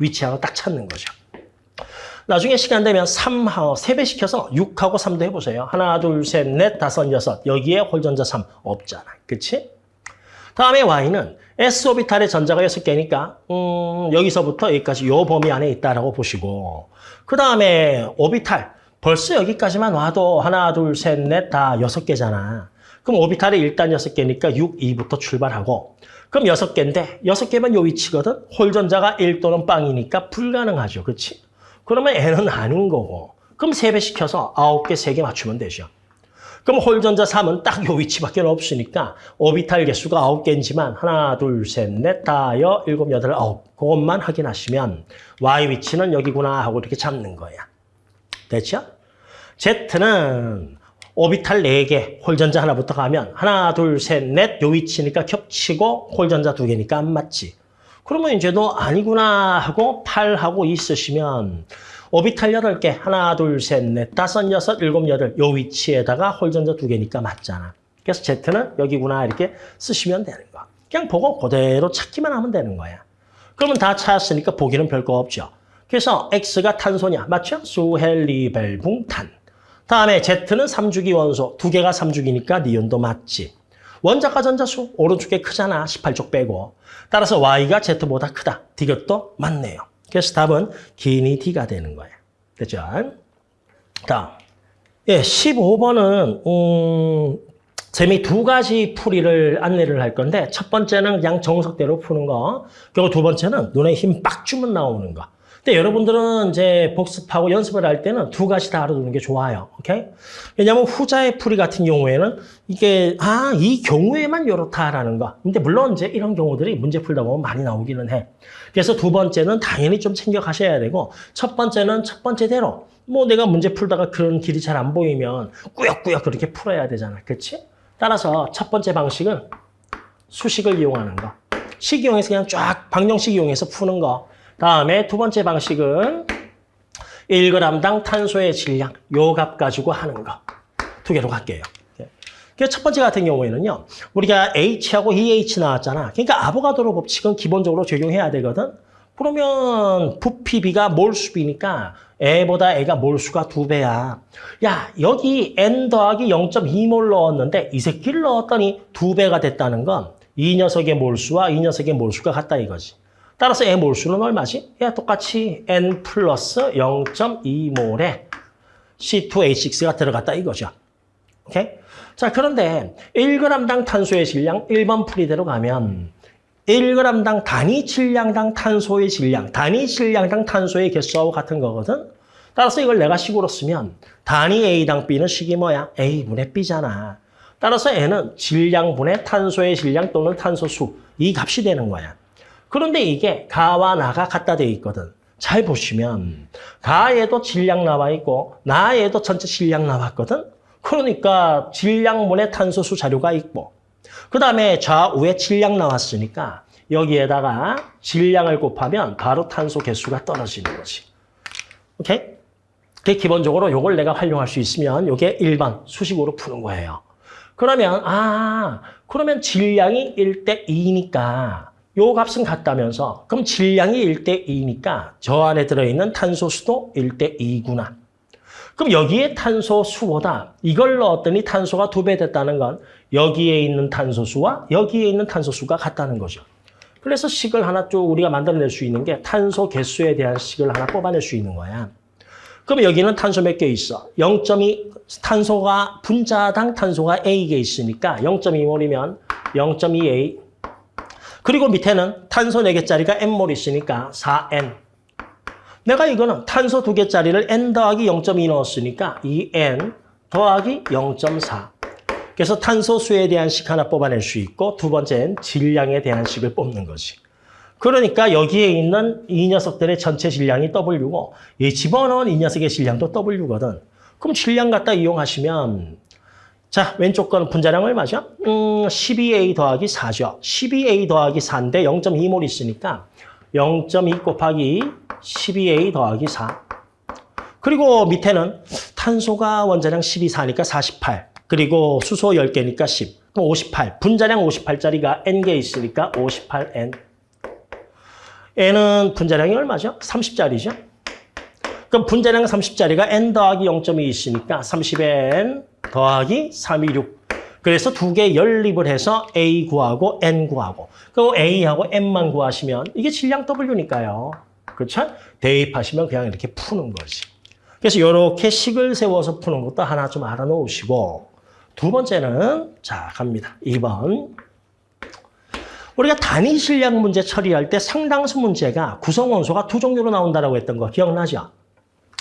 위치하고 딱 찾는 거죠. 나중에 시간 되면 3하고 3배 시켜서 6하고 3도 해보세요. 하나, 둘, 셋, 넷, 다섯, 여섯. 여기에 홀전자 3 없잖아. 그치? 다음에 Y는 S 오비탈의 전자가 6개니까 음, 여기서부터 여기까지 요 범위 안에 있다라고 보시고 그 다음에 오비탈 벌써 여기까지만 와도 하나, 둘, 셋, 넷다 6개잖아. 그럼 오비탈이 일단 6개니까 6, 2부터 출발하고 그럼 6개인데 6개면 요 위치거든. 홀전자가 1 또는 빵이니까 불가능하죠. 그렇지? 그러면 N은 아닌 거고 그럼 3배 시켜서 9개, 3개 맞추면 되죠. 그럼 홀전자 3은 딱 요 위치밖에 없으니까 오비탈 개수가 9개인지만 하나, 둘, 셋, 넷, 다, 여, 일곱, 여덟, 아홉 그것만 확인하시면 Y 위치는 여기구나 하고 이렇게 잡는 거야. 됐죠? Z는 오비탈 4개, 홀전자 하나부터 가면 하나, 둘, 셋, 넷 요 위치니까 겹치고 홀전자 2개니까 안 맞지. 그러면 이제 너 아니구나 하고 8하고 있으시면 오비탈 8개, 하나, 둘, 셋, 넷, 다섯, 여섯, 일곱, 여덟 요 위치에다가 홀전자 2개니까 맞잖아. 그래서 Z는 여기구나 이렇게 쓰시면 되는 거야. 그냥 보고 그대로 찾기만 하면 되는 거야. 그러면 다 찾았으니까 보기는 별거 없죠. 그래서 X가 탄소냐, 맞죠? 수헬리벨붕 탄. 다음에 Z는 3주기 원소, 두 개가 3주기니까 니온도 맞지. 원자과 전자수 오른쪽에 크잖아, 18쪽 빼고. 따라서 Y가 Z보다 크다. 이것도 맞네요. 그래서 답은 기니 D가 되는 거예요. 됐죠? 다음. 예, 15번은 음, 쌤이 두 가지 풀이를 안내를 할 건데 첫 번째는 그냥 정석대로 푸는 거 그리고 두 번째는 눈에 힘 빡 주면 나오는 거 근데 여러분들은 이제 복습하고 연습을 할 때는 두 가지 다 알아두는 게 좋아요. 오케이? 왜냐하면 후자의 풀이 같은 경우에는 이게 아, 이 경우에만 이렇다라는 거. 근데 물론 이제 이런 경우들이 문제 풀다 보면 많이 나오기는 해. 그래서 두 번째는 당연히 좀 챙겨 가셔야 되고 첫 번째는 첫 번째대로 뭐 내가 문제 풀다가 그런 길이 잘 안 보이면 꾸역꾸역 그렇게 풀어야 되잖아. 그렇지? 따라서 첫 번째 방식은 수식을 이용하는 거. 식 이용해서 그냥 쫙 방정식 이용해서 푸는 거. 다음에 두 번째 방식은 1g당 탄소의 질량, 요 값 가지고 하는 거. 두 개로 갈게요. 그래서 첫 번째 같은 경우에는요. 우리가 H하고 EH 나왔잖아. 그러니까 아보가드로 법칙은 기본적으로 적용해야 되거든. 그러면 부피비가 몰수비니까 A보다 A가 몰수가 두 배야. 야, 여기 N 더하기 0.2몰 넣었는데 이 새끼를 넣었더니 두 배가 됐다는 건 이 녀석의 몰수와 이 녀석의 몰수가 같다 이거지. 따라서 A 몰수는 얼마지? 야, 똑같이 N 플러스 0.2몰에 C2H6가 들어갔다 이거죠. 오케이? 자, 그런데 1g당 탄소의 질량 1번 풀이대로 가면 1g당 단위 질량당 탄소의 질량, 단위 질량당 탄소의 개수하고 같은 거거든. 따라서 이걸 내가 식으로 쓰면 단위 A당 B는 식이 뭐야? A분의 B잖아. 따라서 N은 질량분의 탄소의 질량 또는 탄소수 이 값이 되는 거야. 그런데 이게 가와 나가 같다 돼 있거든. 잘 보시면 가에도 질량 나와 있고 나에도 전체 질량 나왔거든. 그러니까 질량분의 탄소수 자료가 있고 그 다음에 좌우에 질량 나왔으니까 여기에다가 질량을 곱하면 바로 탄소 개수가 떨어지는 거지. 오케이? 그 기본적으로 요걸 내가 활용할 수 있으면 요게 1번 수식으로 푸는 거예요. 그러면 아 그러면 질량이 1대 2니까 요 값은 같다면서 그럼 질량이 1대 2니까 저 안에 들어있는 탄소 수도 1대 2구나. 그럼 여기에 탄소 수보다 이걸 넣었더니 탄소가 두 배 됐다는 건 여기에 있는 탄소 수와 여기에 있는 탄소 수가 같다는 거죠. 그래서 식을 하나 쭉 우리가 만들어낼 수 있는 게 탄소 개수에 대한 식을 하나 뽑아낼 수 있는 거야. 그럼 여기는 탄소 몇 개 있어? 0.2 탄소가 분자당 탄소가 A개 있으니까 0.2몰이면 0.2A 그리고 밑에는 탄소 4개짜리가 N몰 있으니까 4N 내가 이거는 탄소 2개짜리를 N 더하기 0.2 넣었으니까 2N 더하기 0.4 그래서 탄소 수에 대한 식 하나 뽑아낼 수 있고 두 번째는 질량에 대한 식을 뽑는 거지. 그러니까 여기에 있는 이 녀석들의 전체 질량이 W고 이 집어넣은 이 녀석의 질량도 W거든. 그럼 질량 갖다 이용하시면 자 왼쪽 거는 분자량 얼마죠? 음, 12A 더하기 4죠. 12A 더하기 4인데 0.2몰 있으니까 0.2 곱하기 12A 더하기 4. 그리고 밑에는 탄소가 원자량 12, 4니까 48. 그리고 수소 10개니까 10. 그럼 58. 분자량 58짜리가 N개 있으니까 58N. N은 분자량이 얼마죠? 30짜리죠? 그럼 분자량 30짜리가 N 더하기 0.2 있으니까 30N 더하기 326. 그래서 두 개 연립을 해서 A 구하고 N 구하고 그리고 A하고 N만 구하시면 이게 질량 W니까요. 그렇죠? 대입하시면 그냥 이렇게 푸는 거지. 그래서 이렇게 식을 세워서 푸는 것도 하나 좀 알아놓으시고 두 번째는 자 갑니다. 2번 우리가 단위 질량 문제 처리할 때 상당수 문제가 구성 원소가 두 종류로 나온다고 했던 거 기억나죠?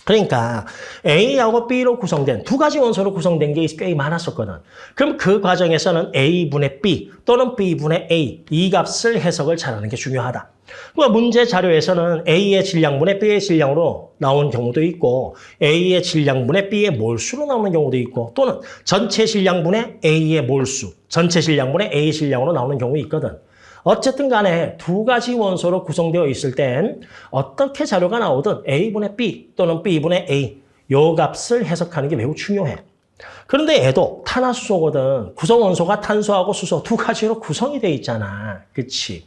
그러니까 A하고 B로 구성된 두 가지 원소로 구성된 게 꽤 많았었거든. 그럼 그 과정에서는 A분의 B 또는 B분의 A 이 값을 해석을 잘하는 게 중요하다. 그 문제 자료에서는 A의 질량분의 B의 질량으로 나온 경우도 있고 A의 질량분의 B의 몰수로 나오는 경우도 있고 또는 전체 질량분의 A의 몰수, 전체 질량분의 A 질량으로 나오는 경우 있거든. 어쨌든 간에 두 가지 원소로 구성되어 있을 땐 어떻게 자료가 나오든 A분의 B 또는 B분의 A 요 값을 해석하는 게 매우 중요해. 그런데 얘도 탄화수소거든. 구성 원소가 탄소하고 수소 두 가지로 구성이 되어 있잖아. 그치?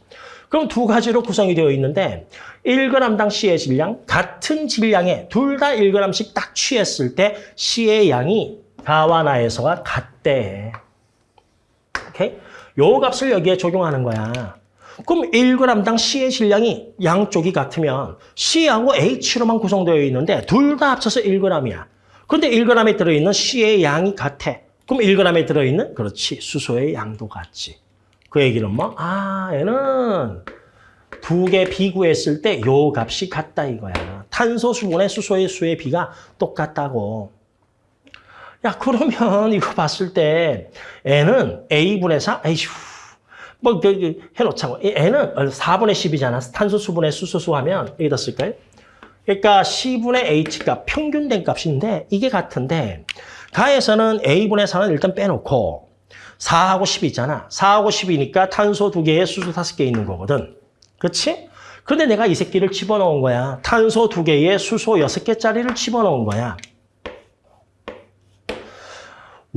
그럼 두 가지로 구성이 되어 있는데 1g당 C의 질량, 같은 질량에 둘 다 1g씩 딱 취했을 때 C의 양이 가와 나에서가 같대. 오케이? 요 값을 여기에 적용하는 거야. 그럼 1g당 C의 질량이 양쪽이 같으면 C하고 H로만 구성되어 있는데 둘 다 합쳐서 1g이야. 근데 1g에 들어있는 C의 양이 같아. 그럼 1g에 들어있는 그렇지 수소의 양도 같지. 그 얘기는 뭐? 아 얘는 두 개 비구했을 때 요 값이 같다 이거야. 탄소 수분의 수소의 수의 비가 똑같다고. 야 그러면 이거 봤을 때 N은 A분의 4? 에이휴 뭐 그, 그, 해놓자고 N은 4분의 10이잖아. 탄소 수분의 수소수 하면 여기다 쓸까요? 그러니까 C분의 H값 평균된 값인데 이게 같은데 가에서는 A분의 4는 일단 빼놓고 4하고 10이 있잖아. 4하고 10이니까 탄소 2개에 수소 5개 있는 거거든. 그렇지? 근데 내가 이 새끼를 집어넣은 거야. 탄소 2개에 수소 6개짜리를 집어넣은 거야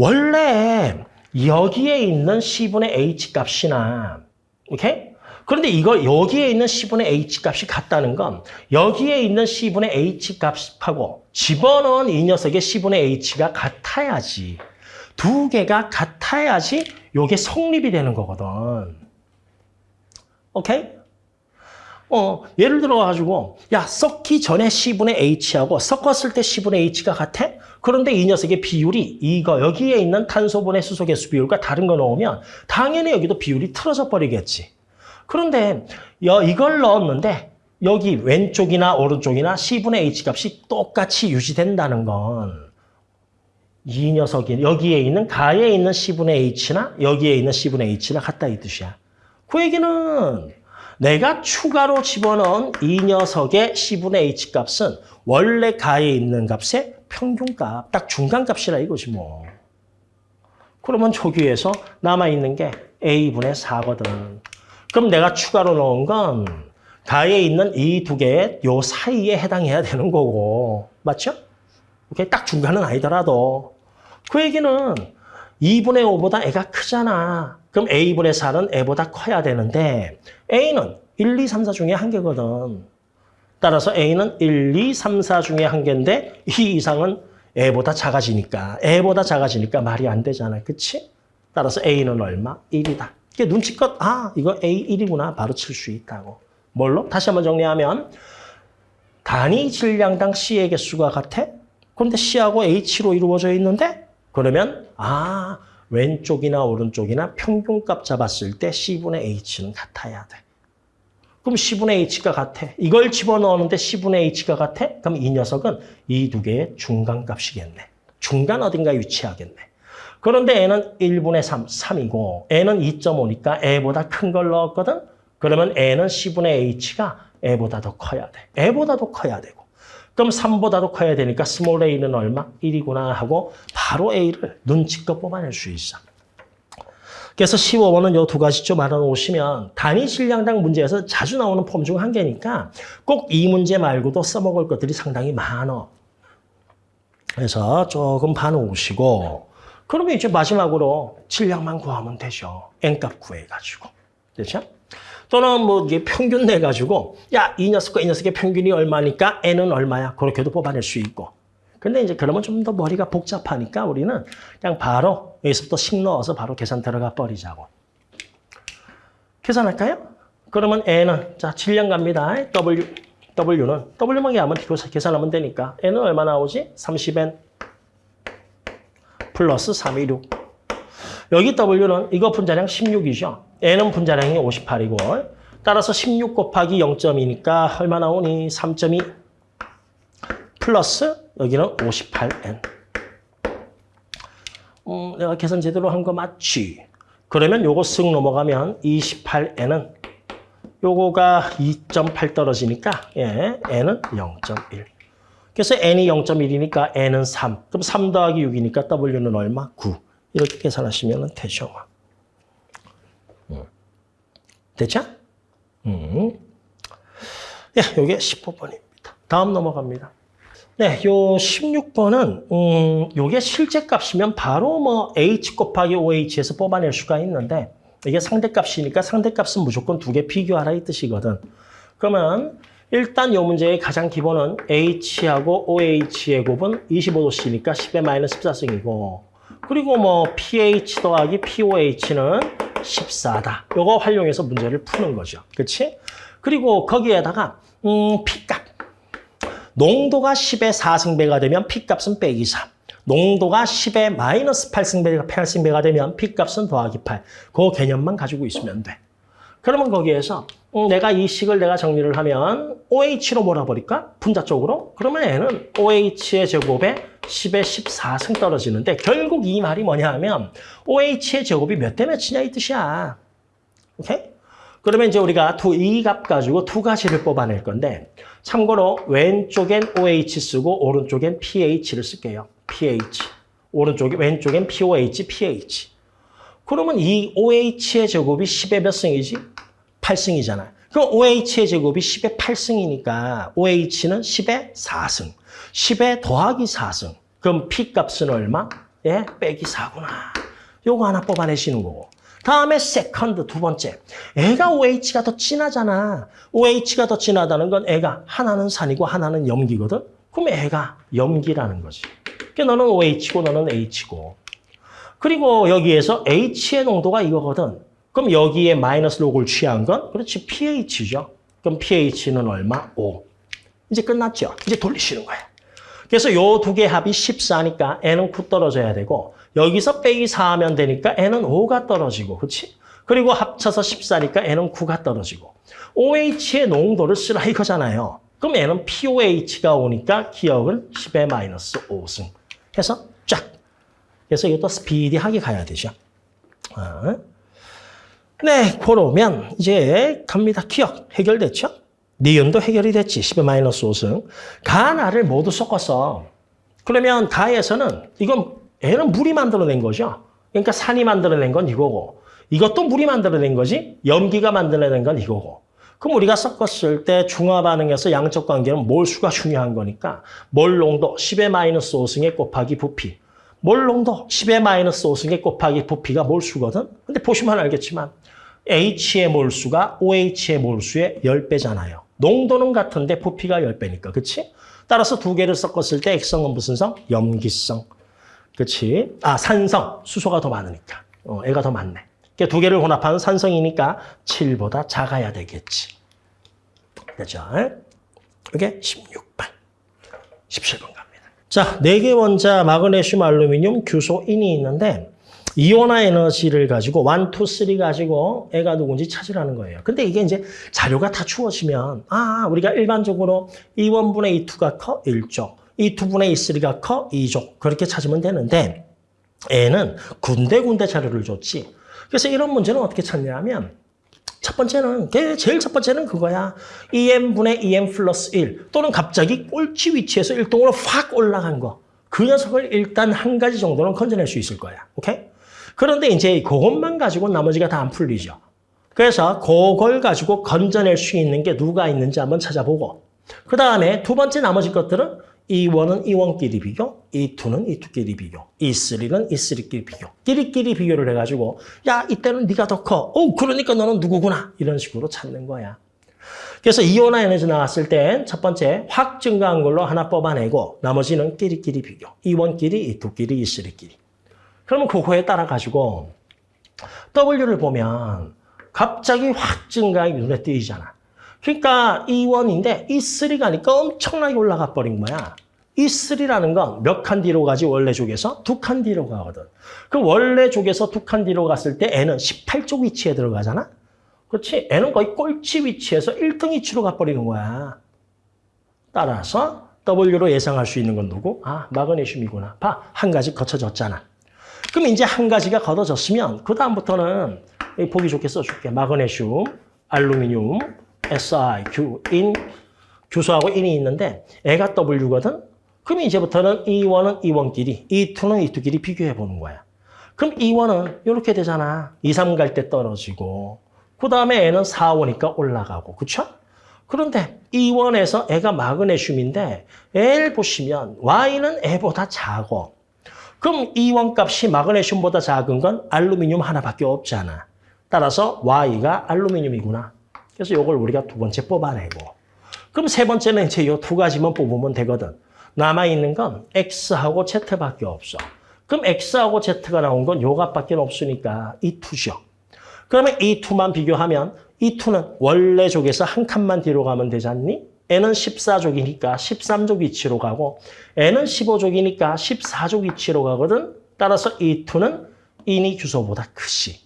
원래 여기에 있는 C분의 H 값이나 오케이? 그런데 이거 여기에 있는 C분의 H 값이 같다는 건 여기에 있는 C분의 H 값하고 집어넣은 이 녀석의 C분의 H가 같아야지. 두 개가 같아야지 이게 성립이 되는 거거든. 오케이? 어, 예를 들어가지고 야 섞기 전에 C분의 H하고 섞었을 때 C분의 H가 같아? 그런데 이 녀석의 비율이 이거 여기에 있는 탄소분의 수소 개수 비율과 다른 거 넣으면 당연히 여기도 비율이 틀어져 버리겠지. 그런데 이걸 넣었는데 여기 왼쪽이나 오른쪽이나 C분의 H 값이 똑같이 유지된다는 건 이 녀석이 여기에 있는 가에 있는 C분의 H나 여기에 있는 C분의 H나 같다 이 뜻이야. 그 얘기는 내가 추가로 집어넣은 이 녀석의 C분의 H 값은 원래 가에 있는 값의 평균값, 딱 중간값이라 이거지 뭐. 그러면 조기에서 남아있는 게 A분의 4거든. 그럼 내가 추가로 넣은 건 가에 있는 이 두 개의 요 사이에 해당해야 되는 거고. 맞죠? 오케이? 딱 중간은 아니더라도. 그 얘기는 2분의 5보다 애가 크잖아. 그럼 A분의 4는 애보다 커야 되는데 A는 1, 2, 3, 4 중에 한 개거든. 따라서 A는 1, 2, 3, 4 중에 한 개인데 이 이상은 애보다 작아지니까 애보다 작아지니까 말이 안 되잖아. 그치? 따라서 A는 얼마? 1이다. 이게 눈치껏 아 이거 A1이구나 바로 칠 수 있다고. 뭘로? 다시 한번 정리하면 단위 질량당 C의 개수가 같아? 그런데 C하고 H로 이루어져 있는데 그러면 아 왼쪽이나 오른쪽이나 평균값 잡았을 때 C분의 H는 같아야 돼. 그럼 C분의 H가 같아. 이걸 집어넣었는데 C분의 H가 같아? 그럼 이 녀석은 이 두 개의 중간값이겠네. 중간 어딘가에 위치하겠네. 그런데 N은 1분의 3, 3이고 N은 2.5니까 A보다 큰 걸 넣었거든? 그러면 얘는 C분의 H가 A보다 더 커야 돼. A보다 더 커야 되고. 그럼 3보다도 커야 되니까 small a는 얼마? 1이구나 하고 바로 a를 눈치껏 뽑아낼 수 있어. 그래서 15번은 요 두 가지 좀 알아놓으시면 단위 질량당 문제에서 자주 나오는 폼 중 한 개니까 꼭 이 문제 말고도 써먹을 것들이 상당히 많어. 그래서 조금 봐놓으시고 그러면 이제 마지막으로 질량만 구하면 되죠. n값 구해가지고. 됐죠? 또는 뭐 이게 평균 내가지고 야 이 녀석과 이 녀석의 평균이 얼마니까? N은 얼마야? 그렇게도 뽑아낼 수 있고. 근데 이제 그러면 좀 더 머리가 복잡하니까 우리는 그냥 바로 여기서부터 식 넣어서 바로 계산 들어가 버리자고. 계산할까요? 그러면 n은 자 질량 갑니다. W w는 w만 하면 계산하면 되니까 n은 얼마 나오지? 30n 플러스 316 여기 w는 이거 분자량 16이죠 n은 분자량이 58이고 따라서 16 곱하기 0.2니까 얼마 나오니? 3.2 플러스 여기는 58n. 음, 내가 계산 제대로 한 거 맞지? 그러면 요거 쓱 넘어가면 28n은 요거가 2.8 떨어지니까 예, n은 0.1. 그래서 n이 0.1이니까 n은 3. 그럼 3 더하기 6이니까 w는 얼마? 9. 이렇게 계산하시면 되죠. 됐죠? 음. 예, 요게 15번입니다. 다음 넘어갑니다. 네, 요 16번은 음, 요게 실제 값이면 바로 뭐 h 곱하기 oh에서 뽑아낼 수가 있는데 이게 상대값이니까 상대값은 무조건 두 개 비교하라 이 뜻이거든. 그러면 일단 요 문제의 가장 기본은 h하고 oh의 곱은 25도씨니까 10의 마이너스 14승이고 그리고 뭐 pH 더하기 POH는 14다. 요거 활용해서 문제를 푸는 거죠. 그렇지? 그리고 거기에다가 음, P값. 농도가 10의 4승배가 되면 P값은 빼기 3. 농도가 10의 마이너스 8승배가 8승배가 되면 P값은 더하기 8. 그 개념만 가지고 있으면 돼. 그러면 거기에서 음, 내가 이 식을 내가 정리를 하면 OH로 몰아버릴까? 분자 쪽으로? 그러면 얘는 OH의 제곱에 10에 14승 떨어지는데 결국 이 말이 뭐냐 하면 OH의 제곱이 몇 대 몇이냐 이 뜻이야. 오케이? 그러면 이제 우리가 이 값 가지고 두 가지를 뽑아낼 건데 참고로 왼쪽엔 OH 쓰고 오른쪽엔 pH를 쓸게요. pH. 오른쪽에 왼쪽엔 POH, pH. 그러면 이 OH의 제곱이 10의 몇 승이지? 8승이잖아. 그럼 OH의 제곱이 10의 8승이니까 OH는 10의 4승. 10의 더하기 4승. 그럼 P값은 얼마? 예, 빼기 4구나. 요거 하나 뽑아내시는 거고. 다음에 second 두 번째. 얘가 OH가 더 진하잖아. OH가 더 진하다는 건 얘가 하나는 산이고 하나는 염기거든. 그럼 얘가 염기라는 거지. 그러니까 너는 OH고 너는 H고. 그리고 여기에서 H의 농도가 이거거든. 그럼 여기에 마이너스 로그를 취한 건 그렇지 pH죠. 그럼 pH는 얼마? 5. 이제 끝났죠. 이제 돌리시는 거예요. 그래서 요 두 개 합이 14니까 n은 9 떨어져야 되고 여기서 빼기 4 하면 되니까 n은 5가 떨어지고 그렇지? 그리고 합쳐서 14니까 n은 9가 떨어지고 OH의 농도를 쓰라 이거잖아요. 그럼 n은 POH가 오니까 기억은 10의 마이너스 5승 해서 쫙. 그래서 이것도 스피디하게 가야 되죠. 어. 네, 그러면 이제 갑니다. 기억 해결됐죠? 니은도 해결이 됐지. 10의 마이너스 5승. 가나를 모두 섞었어. 그러면 가에서는 이건 애는 물이 만들어낸 거죠. 그러니까 산이 만들어낸 건 이거고 이것도 물이 만들어낸 거지. 염기가 만들어낸 건 이거고. 그럼 우리가 섞었을 때 중화 반응에서 양적 관계는 몰수가 중요한 거니까 몰 농도 10의 마이너스 5승에 곱하기 부피. 몰 농도 10의 마이너스 5승에 곱하기 부피가 몰수거든. 근데 보시면 알겠지만 H의 몰수가 OH의 몰수의 10배잖아요. 농도는 같은데 부피가 10배니까. 그치? 따라서 두 개를 섞었을 때 액성은 무슨 성? 염기성. 그치? 아, 산성. 수소가 더 많으니까. 어, 애가 더 많네. 그두 개를 혼합하는 산성이니까 7보다 작아야 되겠지. 그죠? 이게 16번. 17번 갑니다. 자, 네 개 원자 마그네슘, 알루미늄, 규소, 인이 있는데 이온화 에너지를 가지고 1, 2, 3 가지고 애가 누군지 찾으라는 거예요. 근데 이게 이제 자료가 다 추워지면 아, 우리가 일반적으로 2원분의 2가 커 1쪽, 2분의 2,3가 커 2쪽 그렇게 찾으면 되는데 애는 군데군데 자료를 줬지. 그래서 이런 문제는 어떻게 찾냐면 첫 번째는 걔 제일 첫 번째는 그거야. 2m분의 2m 플러스 1 또는 갑자기 꼴찌 위치에서 1동으로 확 올라간 거. 그 녀석을 일단 한 가지 정도는 건져낼 수 있을 거야. 오케이? 그런데 이제 그것만 가지고 나머지가 다 안 풀리죠. 그래서 그걸 가지고 건져낼 수 있는 게 누가 있는지 한번 찾아보고 그 다음에 두 번째 나머지 것들은 E1은 E1끼리 비교, E2는 E2끼리 비교, E3는 E3끼리 비교. 끼리끼리 비교를 해가지고 야 이때는 네가 더 커. 어 그러니까 너는 누구구나. 이런 식으로 찾는 거야. 그래서 이온화 에너지 나왔을 땐 첫 번째 확 증가한 걸로 하나 뽑아내고 나머지는 끼리끼리 비교. E1끼리, E2끼리, E3끼리. 그러면 그거에 따라 가지고 W를 보면 갑자기 확 증가하기 눈에 띄잖아. 그러니까 E1인데 E3 가니까 엄청나게 올라가 버린 거야. E3라는 건 몇 칸 뒤로 가지 원래 쪽에서 두 칸 뒤로 가거든. 그 원래 쪽에서 두 칸 뒤로 갔을 때 N은 18쪽 위치에 들어가잖아. 그렇지? N은 거의 꼴찌 위치에서 1등 위치로 가버리는 거야. 따라서 W로 예상할 수 있는 건 누구? 아, 마그네슘이구나. 봐, 한 가지 거쳐졌잖아. 그럼 이제 한 가지가 걷어졌으면 그 다음부터는 보기 좋게 써줄게. 마그네슘, 알루미늄, Si, 규, 인, 규소하고 인이 있는데 애가 W거든? 그럼 이제부터는 E1은 E1끼리, E2는 E2끼리 비교해 보는 거야. 그럼 E1은 이렇게 되잖아. 2, 3 갈 때 떨어지고 그 다음에 애는 4, 5니까 올라가고 그쵸? 그런데 E1에서 애가 마그네슘인데 애를 보시면 Y는 애보다 작고 그럼 E1 값이 마그네슘보다 작은 건 알루미늄 하나밖에 없잖아. 따라서 Y가 알루미늄이구나. 그래서 이걸 우리가 두 번째 뽑아내고 그럼 세 번째는 이제 이 두 가지만 뽑으면 되거든. 남아있는 건 X하고 Z밖에 없어. 그럼 X하고 Z가 나온 건 요 값밖에 없으니까 이 2죠. 그러면 이 2만 비교하면 이 2는 원래 쪽에서 한 칸만 뒤로 가면 되지 않니? N은 14족이니까 13족 위치로 가고 N은 15족이니까 14족 위치로 가거든. 따라서 이 2는 인이 규소보다 크지.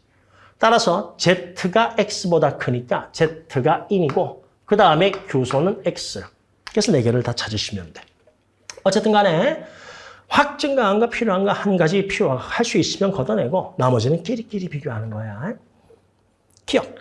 따라서 Z가 X보다 크니까 Z가 인이고 그 다음에 규소는 X. 그래서 네 개를 다 찾으시면 돼. 어쨌든 간에 확 증가한 거 필요한 거한 가지 필요할 수 있으면 걷어내고 나머지는 끼리끼리 비교하는 거야. 기억.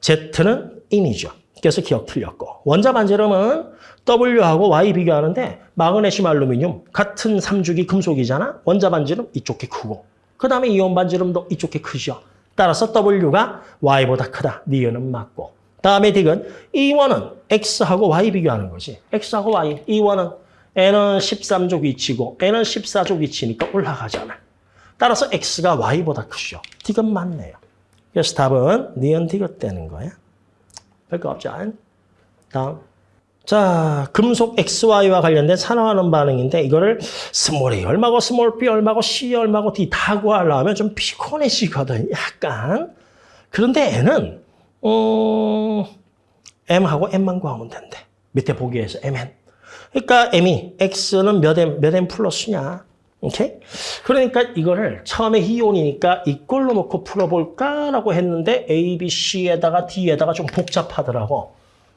Z는 인이죠. 그래서 기억 틀렸고. 원자 반지름은 W하고 Y 비교하는데 마그네슘, 알루미늄 같은 삼주기 금속이잖아. 원자 반지름 이쪽이 크고 그 다음에 이온 반지름도 이쪽이 크죠. 따라서 W가 Y보다 크다. 니은은 맞고. 다음에 딕은 E1은 X하고 Y 비교하는 거지. X하고 Y. E1은 N은 13족 위치고 N은 14족 위치니까 올라가잖아. 따라서 X가 Y보다 크죠. 디귿은 맞네요. 그래서 답은 니은 디귿 되는 거야. 별거 없죠. 다음. 자, 금속 XY와 관련된 산화환원 반응인데 이거를 small A 얼마고 small B 얼마고 C 얼마고 D 다 구하려면 좀 피곤해지거든. 약간. 그런데 얘는 어, M하고 N만 구하면 된대. 밑에 보기에서 MN. 그러니까 M이 X는 몇 M, 몇 M 플러스냐. 오케이? 그러니까 이거를 처음에 이온이니까 이꼴로 놓고 풀어볼까라고 했는데 A, B, C에다가 D에다가 좀 복잡하더라고.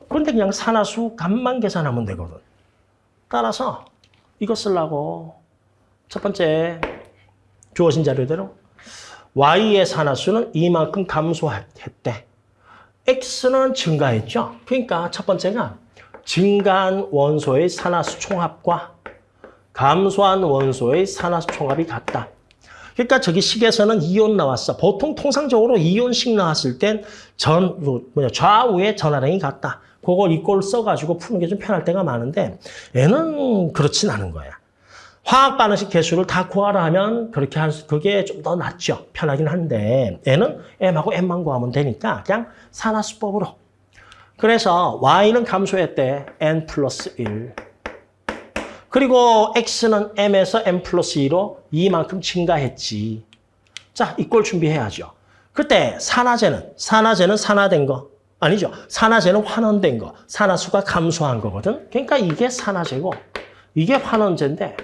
그런데 그냥 산화수 값만 계산하면 되거든. 따라서 이거 쓰려고 첫 번째 주어진 자료대로 Y의 산화수는 이만큼 감소했대. X는 증가했죠. 그러니까 첫 번째가 증가한 원소의 산화수 총합과 감소한 원소의 산화수 총합이 같다. 그러니까 저기 식에서는 이온 나왔어. 보통 통상적으로 이온식 나왔을 땐 전, 뭐, 뭐냐, 좌우에 전화량이 같다. 그걸 이꼴 써가지고 푸는 게 좀 편할 때가 많은데 얘는 그렇진 않은 거야. 화학 반응식 개수를 다 구하라 하면 그렇게 한 그게 좀 더 낫죠. 편하긴 한데 얘는 m하고 m만 구하면 되니까 그냥 산화수법으로. 그래서 y는 감소했대. n 플러스 1. 그리고 x는 m에서 m 플러스 2로 이만큼 증가했지. 자, 이꼴 준비해야죠. 그때 산화제는 산화제는 산화된 거 아니죠. 산화제는 환원된 거. 산화수가 감소한 거거든. 그러니까 이게 산화제고 이게 환원제인데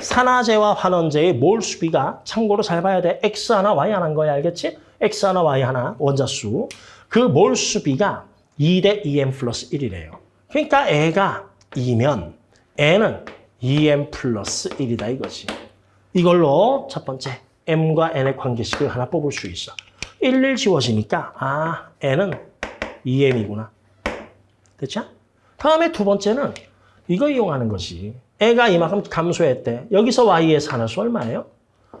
산화제와 환원제의 몰 수비가 참고로 잘 봐야 돼. X 하나 Y 하나인 거야. 알겠지? X 하나 Y 하나 원자수. 그 몰 수비가 2 대 2M 플러스 1이래요. 그러니까 애가 2면 N은 2M 플러스 1이다 이거지. 이걸로 첫 번째 M과 N의 관계식을 하나 뽑을 수 있어. 1, 1 지워지니까 아 N은 2M이구나. 됐죠? 다음에 두 번째는 이거 이용하는 것이 애가 이만큼 감소했대. 여기서 Y의 산화수 얼마예요?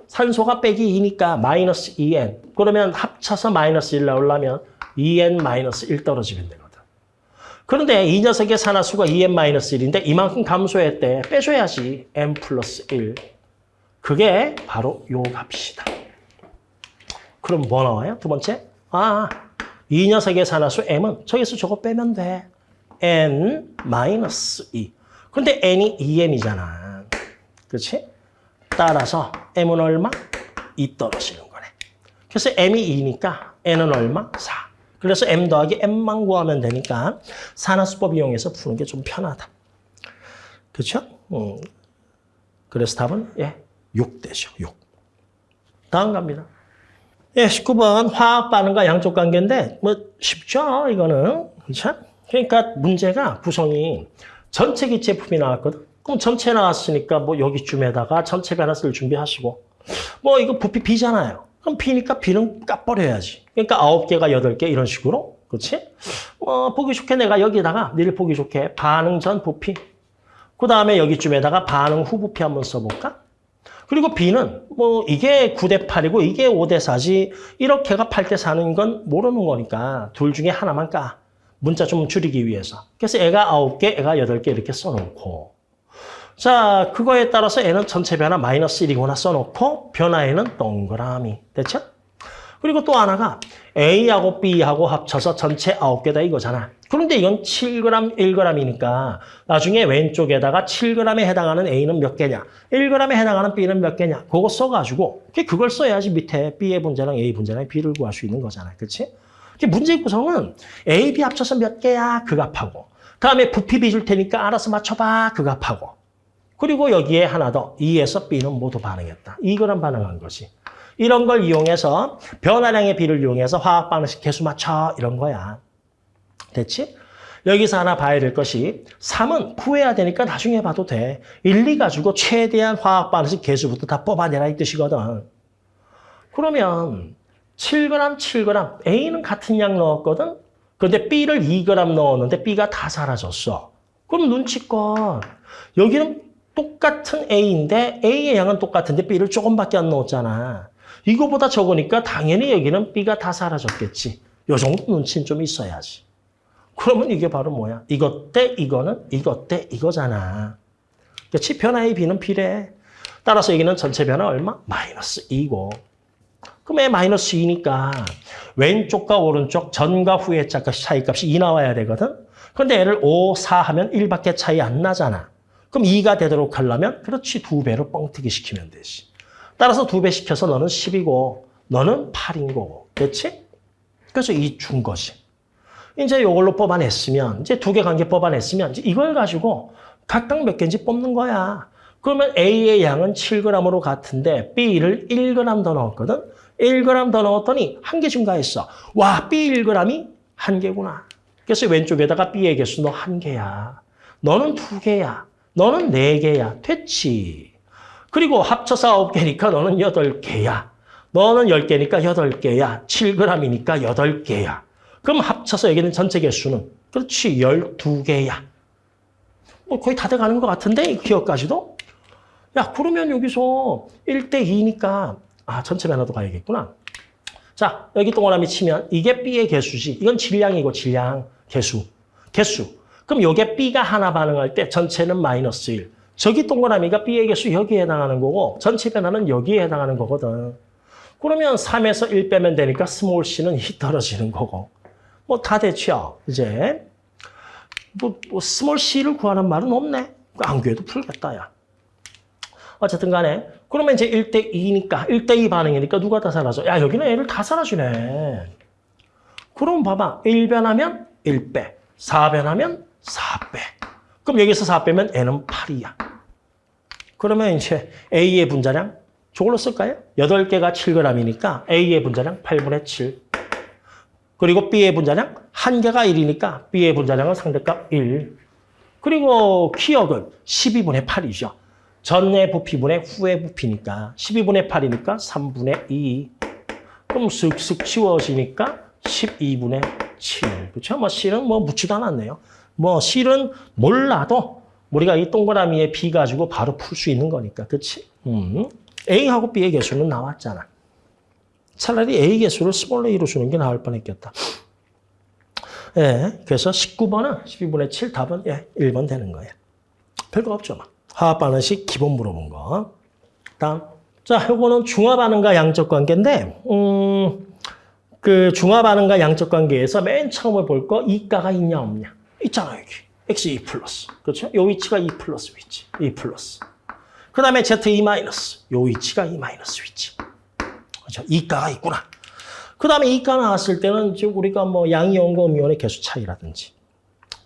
산소가 빼기 2니까 마이너스 2N. 그러면 합쳐서 마이너스 1 나오려면 2N 마이너스 1 떨어지면 되거든. 그런데 이 녀석의 산화수가 2N 마이너스 1인데 이만큼 감소했대. 빼줘야지. M 플러스 1. 그게 바로 요 값이다. 그럼 뭐 나와요? 두 번째? 아, 이 녀석의 산화수 M은 저기서 저거 빼면 돼. N 마이너스 2. 근데 N이 2M이잖아. 그렇지? 따라서 M은 얼마? 2 떨어지는 거네. 그래서 M이 2니까 N은 얼마? 4. 그래서 M 더하기 M만 구하면 되니까 산화수법 이용해서 푸는 게 좀 편하다. 그렇죠? 음. 그래서 답은 예, 6 되죠. 6. 다음 갑니다. 예, 19번 화학 반응과 양쪽 관계인데 뭐 쉽죠, 이거는. 그렇죠? 그러니까 문제가 구성이 전체 기체 품이 나왔거든. 그럼 전체 나왔으니까 뭐 여기쯤에다가 전체 변화수를 준비하시고 뭐 이거 부피 B잖아요. 그럼 B니까 B는 까버려야지. 그러니까 9개가 8개 이런 식으로. 그렇지? 어, 보기 좋게 내가 여기다가 니를 보기 좋게 반응 전 부피. 그 다음에 여기쯤에다가 반응 후 부피 한번 써볼까? 그리고 B는 뭐 이게 9대 8이고 이게 5대 4지 이렇게가 8대 4는 건 모르는 거니까 둘 중에 하나만 까. 문자 좀 줄이기 위해서. 그래서 애가 9개, 애가 8개 이렇게 써놓고 자, 그거에 따라서 애는 전체 변화 마이너스 1이거나 써놓고 변화에는 동그라미. 됐죠? 그리고 또 하나가 A하고 B하고 합쳐서 전체 9개다 이거잖아. 그런데 이건 7g, 1g이니까 나중에 왼쪽에다가 7g에 해당하는 A는 몇 개냐, 1g에 해당하는 B는 몇 개냐, 그거 써가지고 그걸 써야지 밑에 B의 분자랑 A 분자랑 B를 구할 수 있는 거잖아. 그렇지? 문제 구성은 A, B 합쳐서 몇 개야? 그 값하고. 다음에 부피 B 줄 테니까 알아서 맞춰봐. 그 값하고. 그리고 여기에 하나 더. 2에서 B는 모두 반응했다. 이거랑 반응한 것이. 이런 걸 이용해서 변화량의 비를 이용해서 화학 반응식 개수 맞춰 이런 거야. 됐지? 여기서 하나 봐야 될 것이 3은 구해야 되니까 나중에 봐도 돼. 1, 2 가지고 최대한 화학 반응식 개수부터 다 뽑아내라 이 뜻이거든. 그러면 7g, 7g. A는 같은 양 넣었거든? 그런데 B를 2g 넣었는데 B가 다 사라졌어. 그럼 눈치껏 여기는 똑같은 A인데 A의 양은 똑같은데 B를 조금밖에 안 넣었잖아. 이거보다 적으니까 당연히 여기는 B가 다 사라졌겠지. 요 정도 눈치는 좀 있어야지. 그러면 이게 바로 뭐야? 이것 대 이거는 이것 대 이거잖아. 그렇지? 변화의 B는 B래. 따라서 여기는 전체 변화 얼마? 마이너스 2고. 그럼 애 마이너스 2니까 왼쪽과 오른쪽 전과 후의 차이값이 2 나와야 되거든? 그런데 애를 5, 4 하면 1밖에 차이 안 나잖아. 그럼 2가 되도록 하려면 그렇지 두 배로 뻥튀기 시키면 되지. 따라서 두 배 시켜서 너는 10이고 너는 8인 거고. 됐지? 그래서 이준 것이. 이제 이걸로 뽑아냈으면 이제 두 개 관계 뽑아냈으면 이제 이걸 가지고 각각 몇 개인지 뽑는 거야. 그러면 A의 양은 7g으로 같은데 B를 1g 더 넣었거든. 1g 더 넣었더니 한 개 증가했어. 와, B 1g이 한 개구나. 그래서 왼쪽에다가 B의 개수 너 한 개야. 너는 두 개야. 너는 네 개야. 됐지. 그리고 합쳐서 아홉 개니까 너는 여덟 개야. 너는 열 개니까 여덟 개야. 7g이니까 여덟 개야. 그럼 합쳐서 여기는 전체 개수는 그렇지. 열두 개야. 뭐 거의 다 돼가는 것 같은데 기역까지도? 야 그러면 여기서 1대 2니까 아, 전체 변화도 가야겠구나. 자, 여기 동그라미 치면 이게 B의 개수지. 이건 질량이고 질량, 개수. 개수. 그럼 요게 B가 하나 반응할 때 전체는 마이너스 1. 저기 동그라미가 B의 개수 여기에 해당하는 거고 전체 변화는 여기에 해당하는 거거든. 그러면 3에서 1 빼면 되니까 small c는 이 떨어지는 거고. 뭐 다 됐죠, 이제. 뭐, 뭐 small c를 구하는 말은 없네. 안 구해도 풀겠다, 야. 어쨌든 간에 그러면 이제 1대 2니까 1대 2 반응이니까 누가 다 사라져? 야 여기는 얘를 다 사라지네. 그럼 봐봐. 1변하면 1빼. 4변하면 4 빼. 그럼 여기서 4 빼면 얘는 8이야. 그러면 이제 A의 분자량 저걸로 쓸까요? 8개가 7g이니까 A의 분자량 8분의 7. 그리고 B의 분자량 1개가 1이니까 B의 분자량은 상대값 1. 그리고 키역은 12분의 8이죠. 전의 부피분의 후의 부피니까 12분의 8이니까 3분의 2. 그럼 슥슥 치워지니까 12분의 7. 그렇죠? 뭐 C는 뭐 묻지도 않았네요. 뭐 C는 몰라도 우리가 이 동그라미에 B 가지고 바로 풀 수 있는 거니까. 그렇지? 음. A하고 B의 개수는 나왔잖아. 차라리 A 개수를 small a로 주는 게 나을 뻔했겠다. 예, 그래서 19번은 12분의 7 답은 예, 1번 되는 거예요. 별거 없죠. 막. 화학 반응식 기본 물어본 거. 다음. 자, 요거는 중화 반응과 양적 관계인데, 음, 그 중화 반응과 양적 관계에서 맨 처음에 볼 거 2가가 있냐 없냐. 있잖아, 여기. x 2 플러스. 그렇죠? 요 위치가 2 플러스 위치. 2 플러스. 그 다음에 z 2 마이너스. 요 위치가 2 마이너스 위치. 그렇죠? 이가가 있구나. 그 다음에 이가 나왔을 때는 지금 우리가 뭐 양이온과 음이온의 개수 차이라든지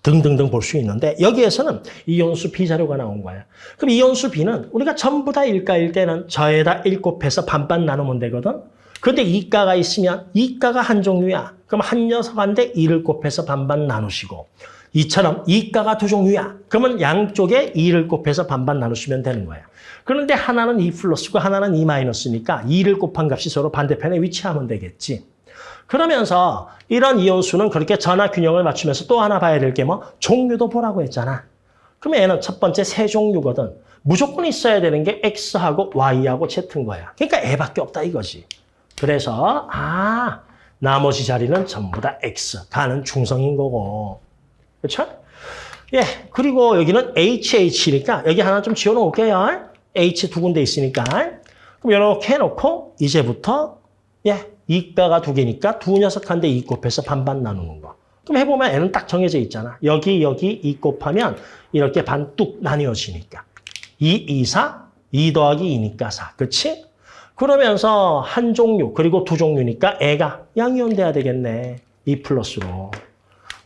등등등 볼 수 있는데 여기에서는 이온수 비자료가 나온 거야. 그럼 이온수 B는 우리가 전부 다 일가일 때는 저에다 1 곱해서 반반 나누면 되거든. 근데 이가가 있으면 이가가 한 종류야. 그럼 한 녀석한테 2를 곱해서 반반 나누시고 이처럼 이가가 두 종류야. 그러면 양쪽에 2를 곱해서 반반 나누시면 되는 거야. 그런데 하나는 2 플러스고 하나는 2 마이너스니까 2를 곱한 값이 서로 반대편에 위치하면 되겠지. 그러면서 이런 이온수는 그렇게 전화 균형을 맞추면서 또 하나 봐야 될 게 뭐 종류도 보라고 했잖아. 그러면 얘는 첫 번째 세 종류거든. 무조건 있어야 되는 게 X하고 Y하고 Z인 거야. 그러니까 애밖에 없다 이거지. 그래서 아 나머지 자리는 전부 다 X. 가는 중성인 거고. 그렇죠? 예, 그리고 여기는 HH니까 여기 하나 좀 지어놓을게요. H 두 군데 있으니까. 그럼 이렇게 해놓고 이제부터 예, 이가가 두 개니까 두 녀석한테 이 곱해서 반반 나누는 거. 그럼 해보면 N은 딱 정해져 있잖아. 여기 여기 이 곱하면 이렇게 반뚝 나뉘어지니까. 2, 2, 4, 2 더하기 2니까 4. 그치? 그러면서 한 종류 그리고 두 종류니까 애가 양이온 돼야 되겠네. 2 플러스로.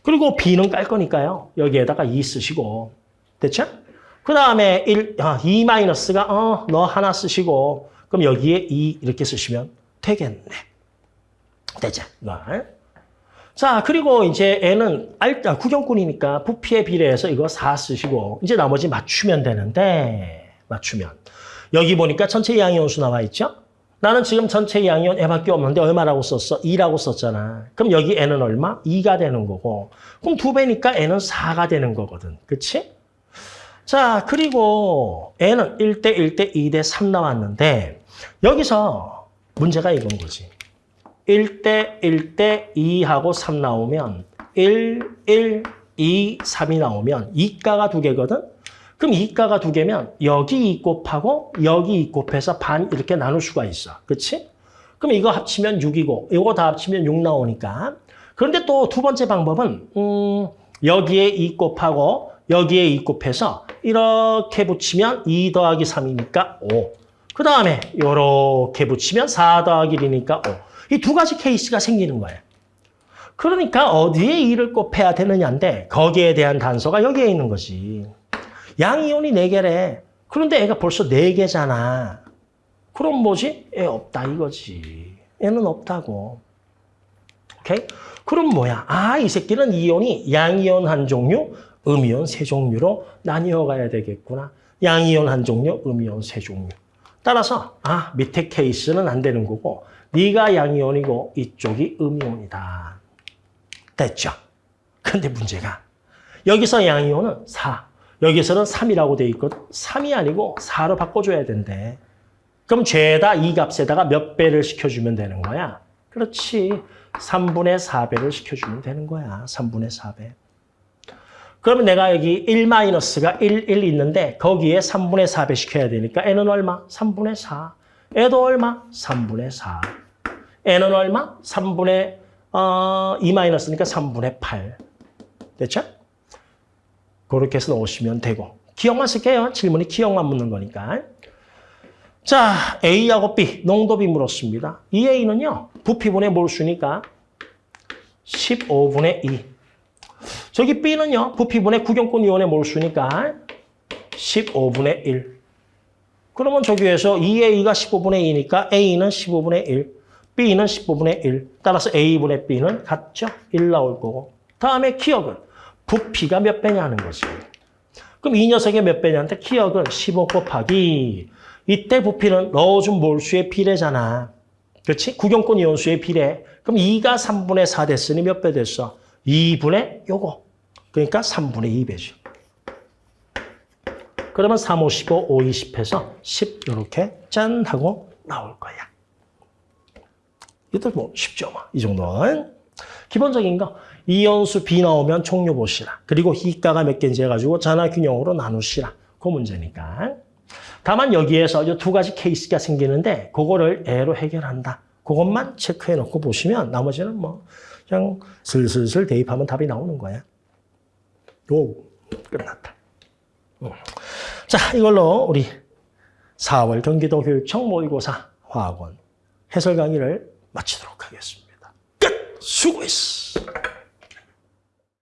그리고 B는 깔 거니까요. 여기에다가 2 쓰시고. 됐죠? 그 다음에 1, 아, 2 마이너스가 어, 너 하나 쓰시고 그럼 여기에 2 이렇게 쓰시면 되겠네. 되죠? 자, 그리고 이제 N은 알, 아, 구경꾼이니까 부피에 비례해서 이거 4 쓰시고 이제 나머지 맞추면 되는데 맞추면 여기 보니까 전체 양이온수 나와 있죠? 나는 지금 전체 양이온 애밖에 없는데 얼마라고 썼어? 2라고 썼잖아. 그럼 여기 N은 얼마? 2가 되는 거고 그럼 두 배니까 N은 4가 되는 거거든. 그치? 자, 그리고 N은 1대 1대 2대 3 나왔는데 여기서 문제가 이건 거지. 1대 1대 2하고 3 나오면 1, 1, 2, 3이 나오면 이가가 두 개거든? 그럼 이가가 두 개면 여기 2 곱하고 여기 2 곱해서 반 이렇게 나눌 수가 있어. 그치? 그럼 이거 합치면 6이고 이거 다 합치면 6 나오니까. 그런데 또 두 번째 방법은 음, 여기에 2 곱하고 여기에 2 곱해서 이렇게 붙이면 2 더하기 3이니까 5. 그 다음에 이렇게 붙이면 4 더하기 1이니까 5. 이 두 가지 케이스가 생기는 거예요. 그러니까 어디에 2를 곱해야 되느냐인데 거기에 대한 단서가 여기에 있는 거지. 양이온이 4개래. 그런데 애가 벌써 4개잖아. 그럼 뭐지? 애 없다 이거지. 애는 없다고. 오케이? 그럼 뭐야? 아, 이 새끼는 이온이 양이온 한 종류, 음이온 세 종류로 나뉘어 가야 되겠구나. 양이온 한 종류, 음이온 세 종류. 따라서 아, 밑에 케이스는 안 되는 거고 네가 양이온이고 이쪽이 음이온이다. 됐죠? 근데 문제가 여기서 양이온은 4, 여기서는 3이라고 돼 있거든. 3이 아니고 4로 바꿔줘야 된대. 그럼 죄다 이 값에다가 몇 배를 시켜주면 되는 거야? 그렇지. 3분의 4배를 시켜주면 되는 거야. 3분의 4배. 그러면 내가 여기 1 마이너스가 1, 1 있는데 거기에 3분의 4배 시켜야 되니까 n은 얼마? 3분의 4. 애도 얼마? 3분의 4. n은 얼마? 3분의 어, 2 마이너스니까 3분의 8. 됐죠? 그렇게 해서 넣으시면 되고. 기억만 쓸게요. 질문이 기억만 묻는 거니까. 자, A하고 B, 농도비 물었습니다. 이 A는요, 부피분의 몰수니까 15분의 2. 저기 B는요, 부피분의 구경권 이온의 몰수니까 15분의 1. 그러면 저기에서 2A가 15분의 2니까 A는 15분의 1, B는 15분의 1. 따라서 A분의 B는 같죠? 1 나올 거고. 다음에 기억은 부피가 몇 배냐 하는 거지. 그럼 이 녀석의 몇 배냐한테 기억은 15 곱하기 이때 부피는 넣어준 몰수의 비례잖아. 그렇지? 구경권 이온수의 비례. 그럼 2가 3분의 4 됐으니 몇 배 됐어? 2분의 요거. 그러니까 3분의 2배죠. 그러면 3, 5, 15, 5, 20 해서 10 이렇게 짠 하고 나올 거야. 이것도 뭐 쉽죠. 뭐. 이 정도는. 기본적인 거. 이온수 B 나오면 종류 보시라. 그리고 희가가 몇 개인지 해가지고 잔화균형으로 나누시라. 그 문제니까. 다만 여기에서 이 두 가지 케이스가 생기는데 그거를 애로 해결한다. 그것만 체크해 놓고 보시면 나머지는 뭐 그냥 슬슬슬 대입하면 답이 나오는 거야. 오, 끝났다. 음. 자, 이걸로 우리 4월 경기도 교육청 모의고사 화학원 해설 강의를 마치도록 하겠습니다. 끝! 수고했어!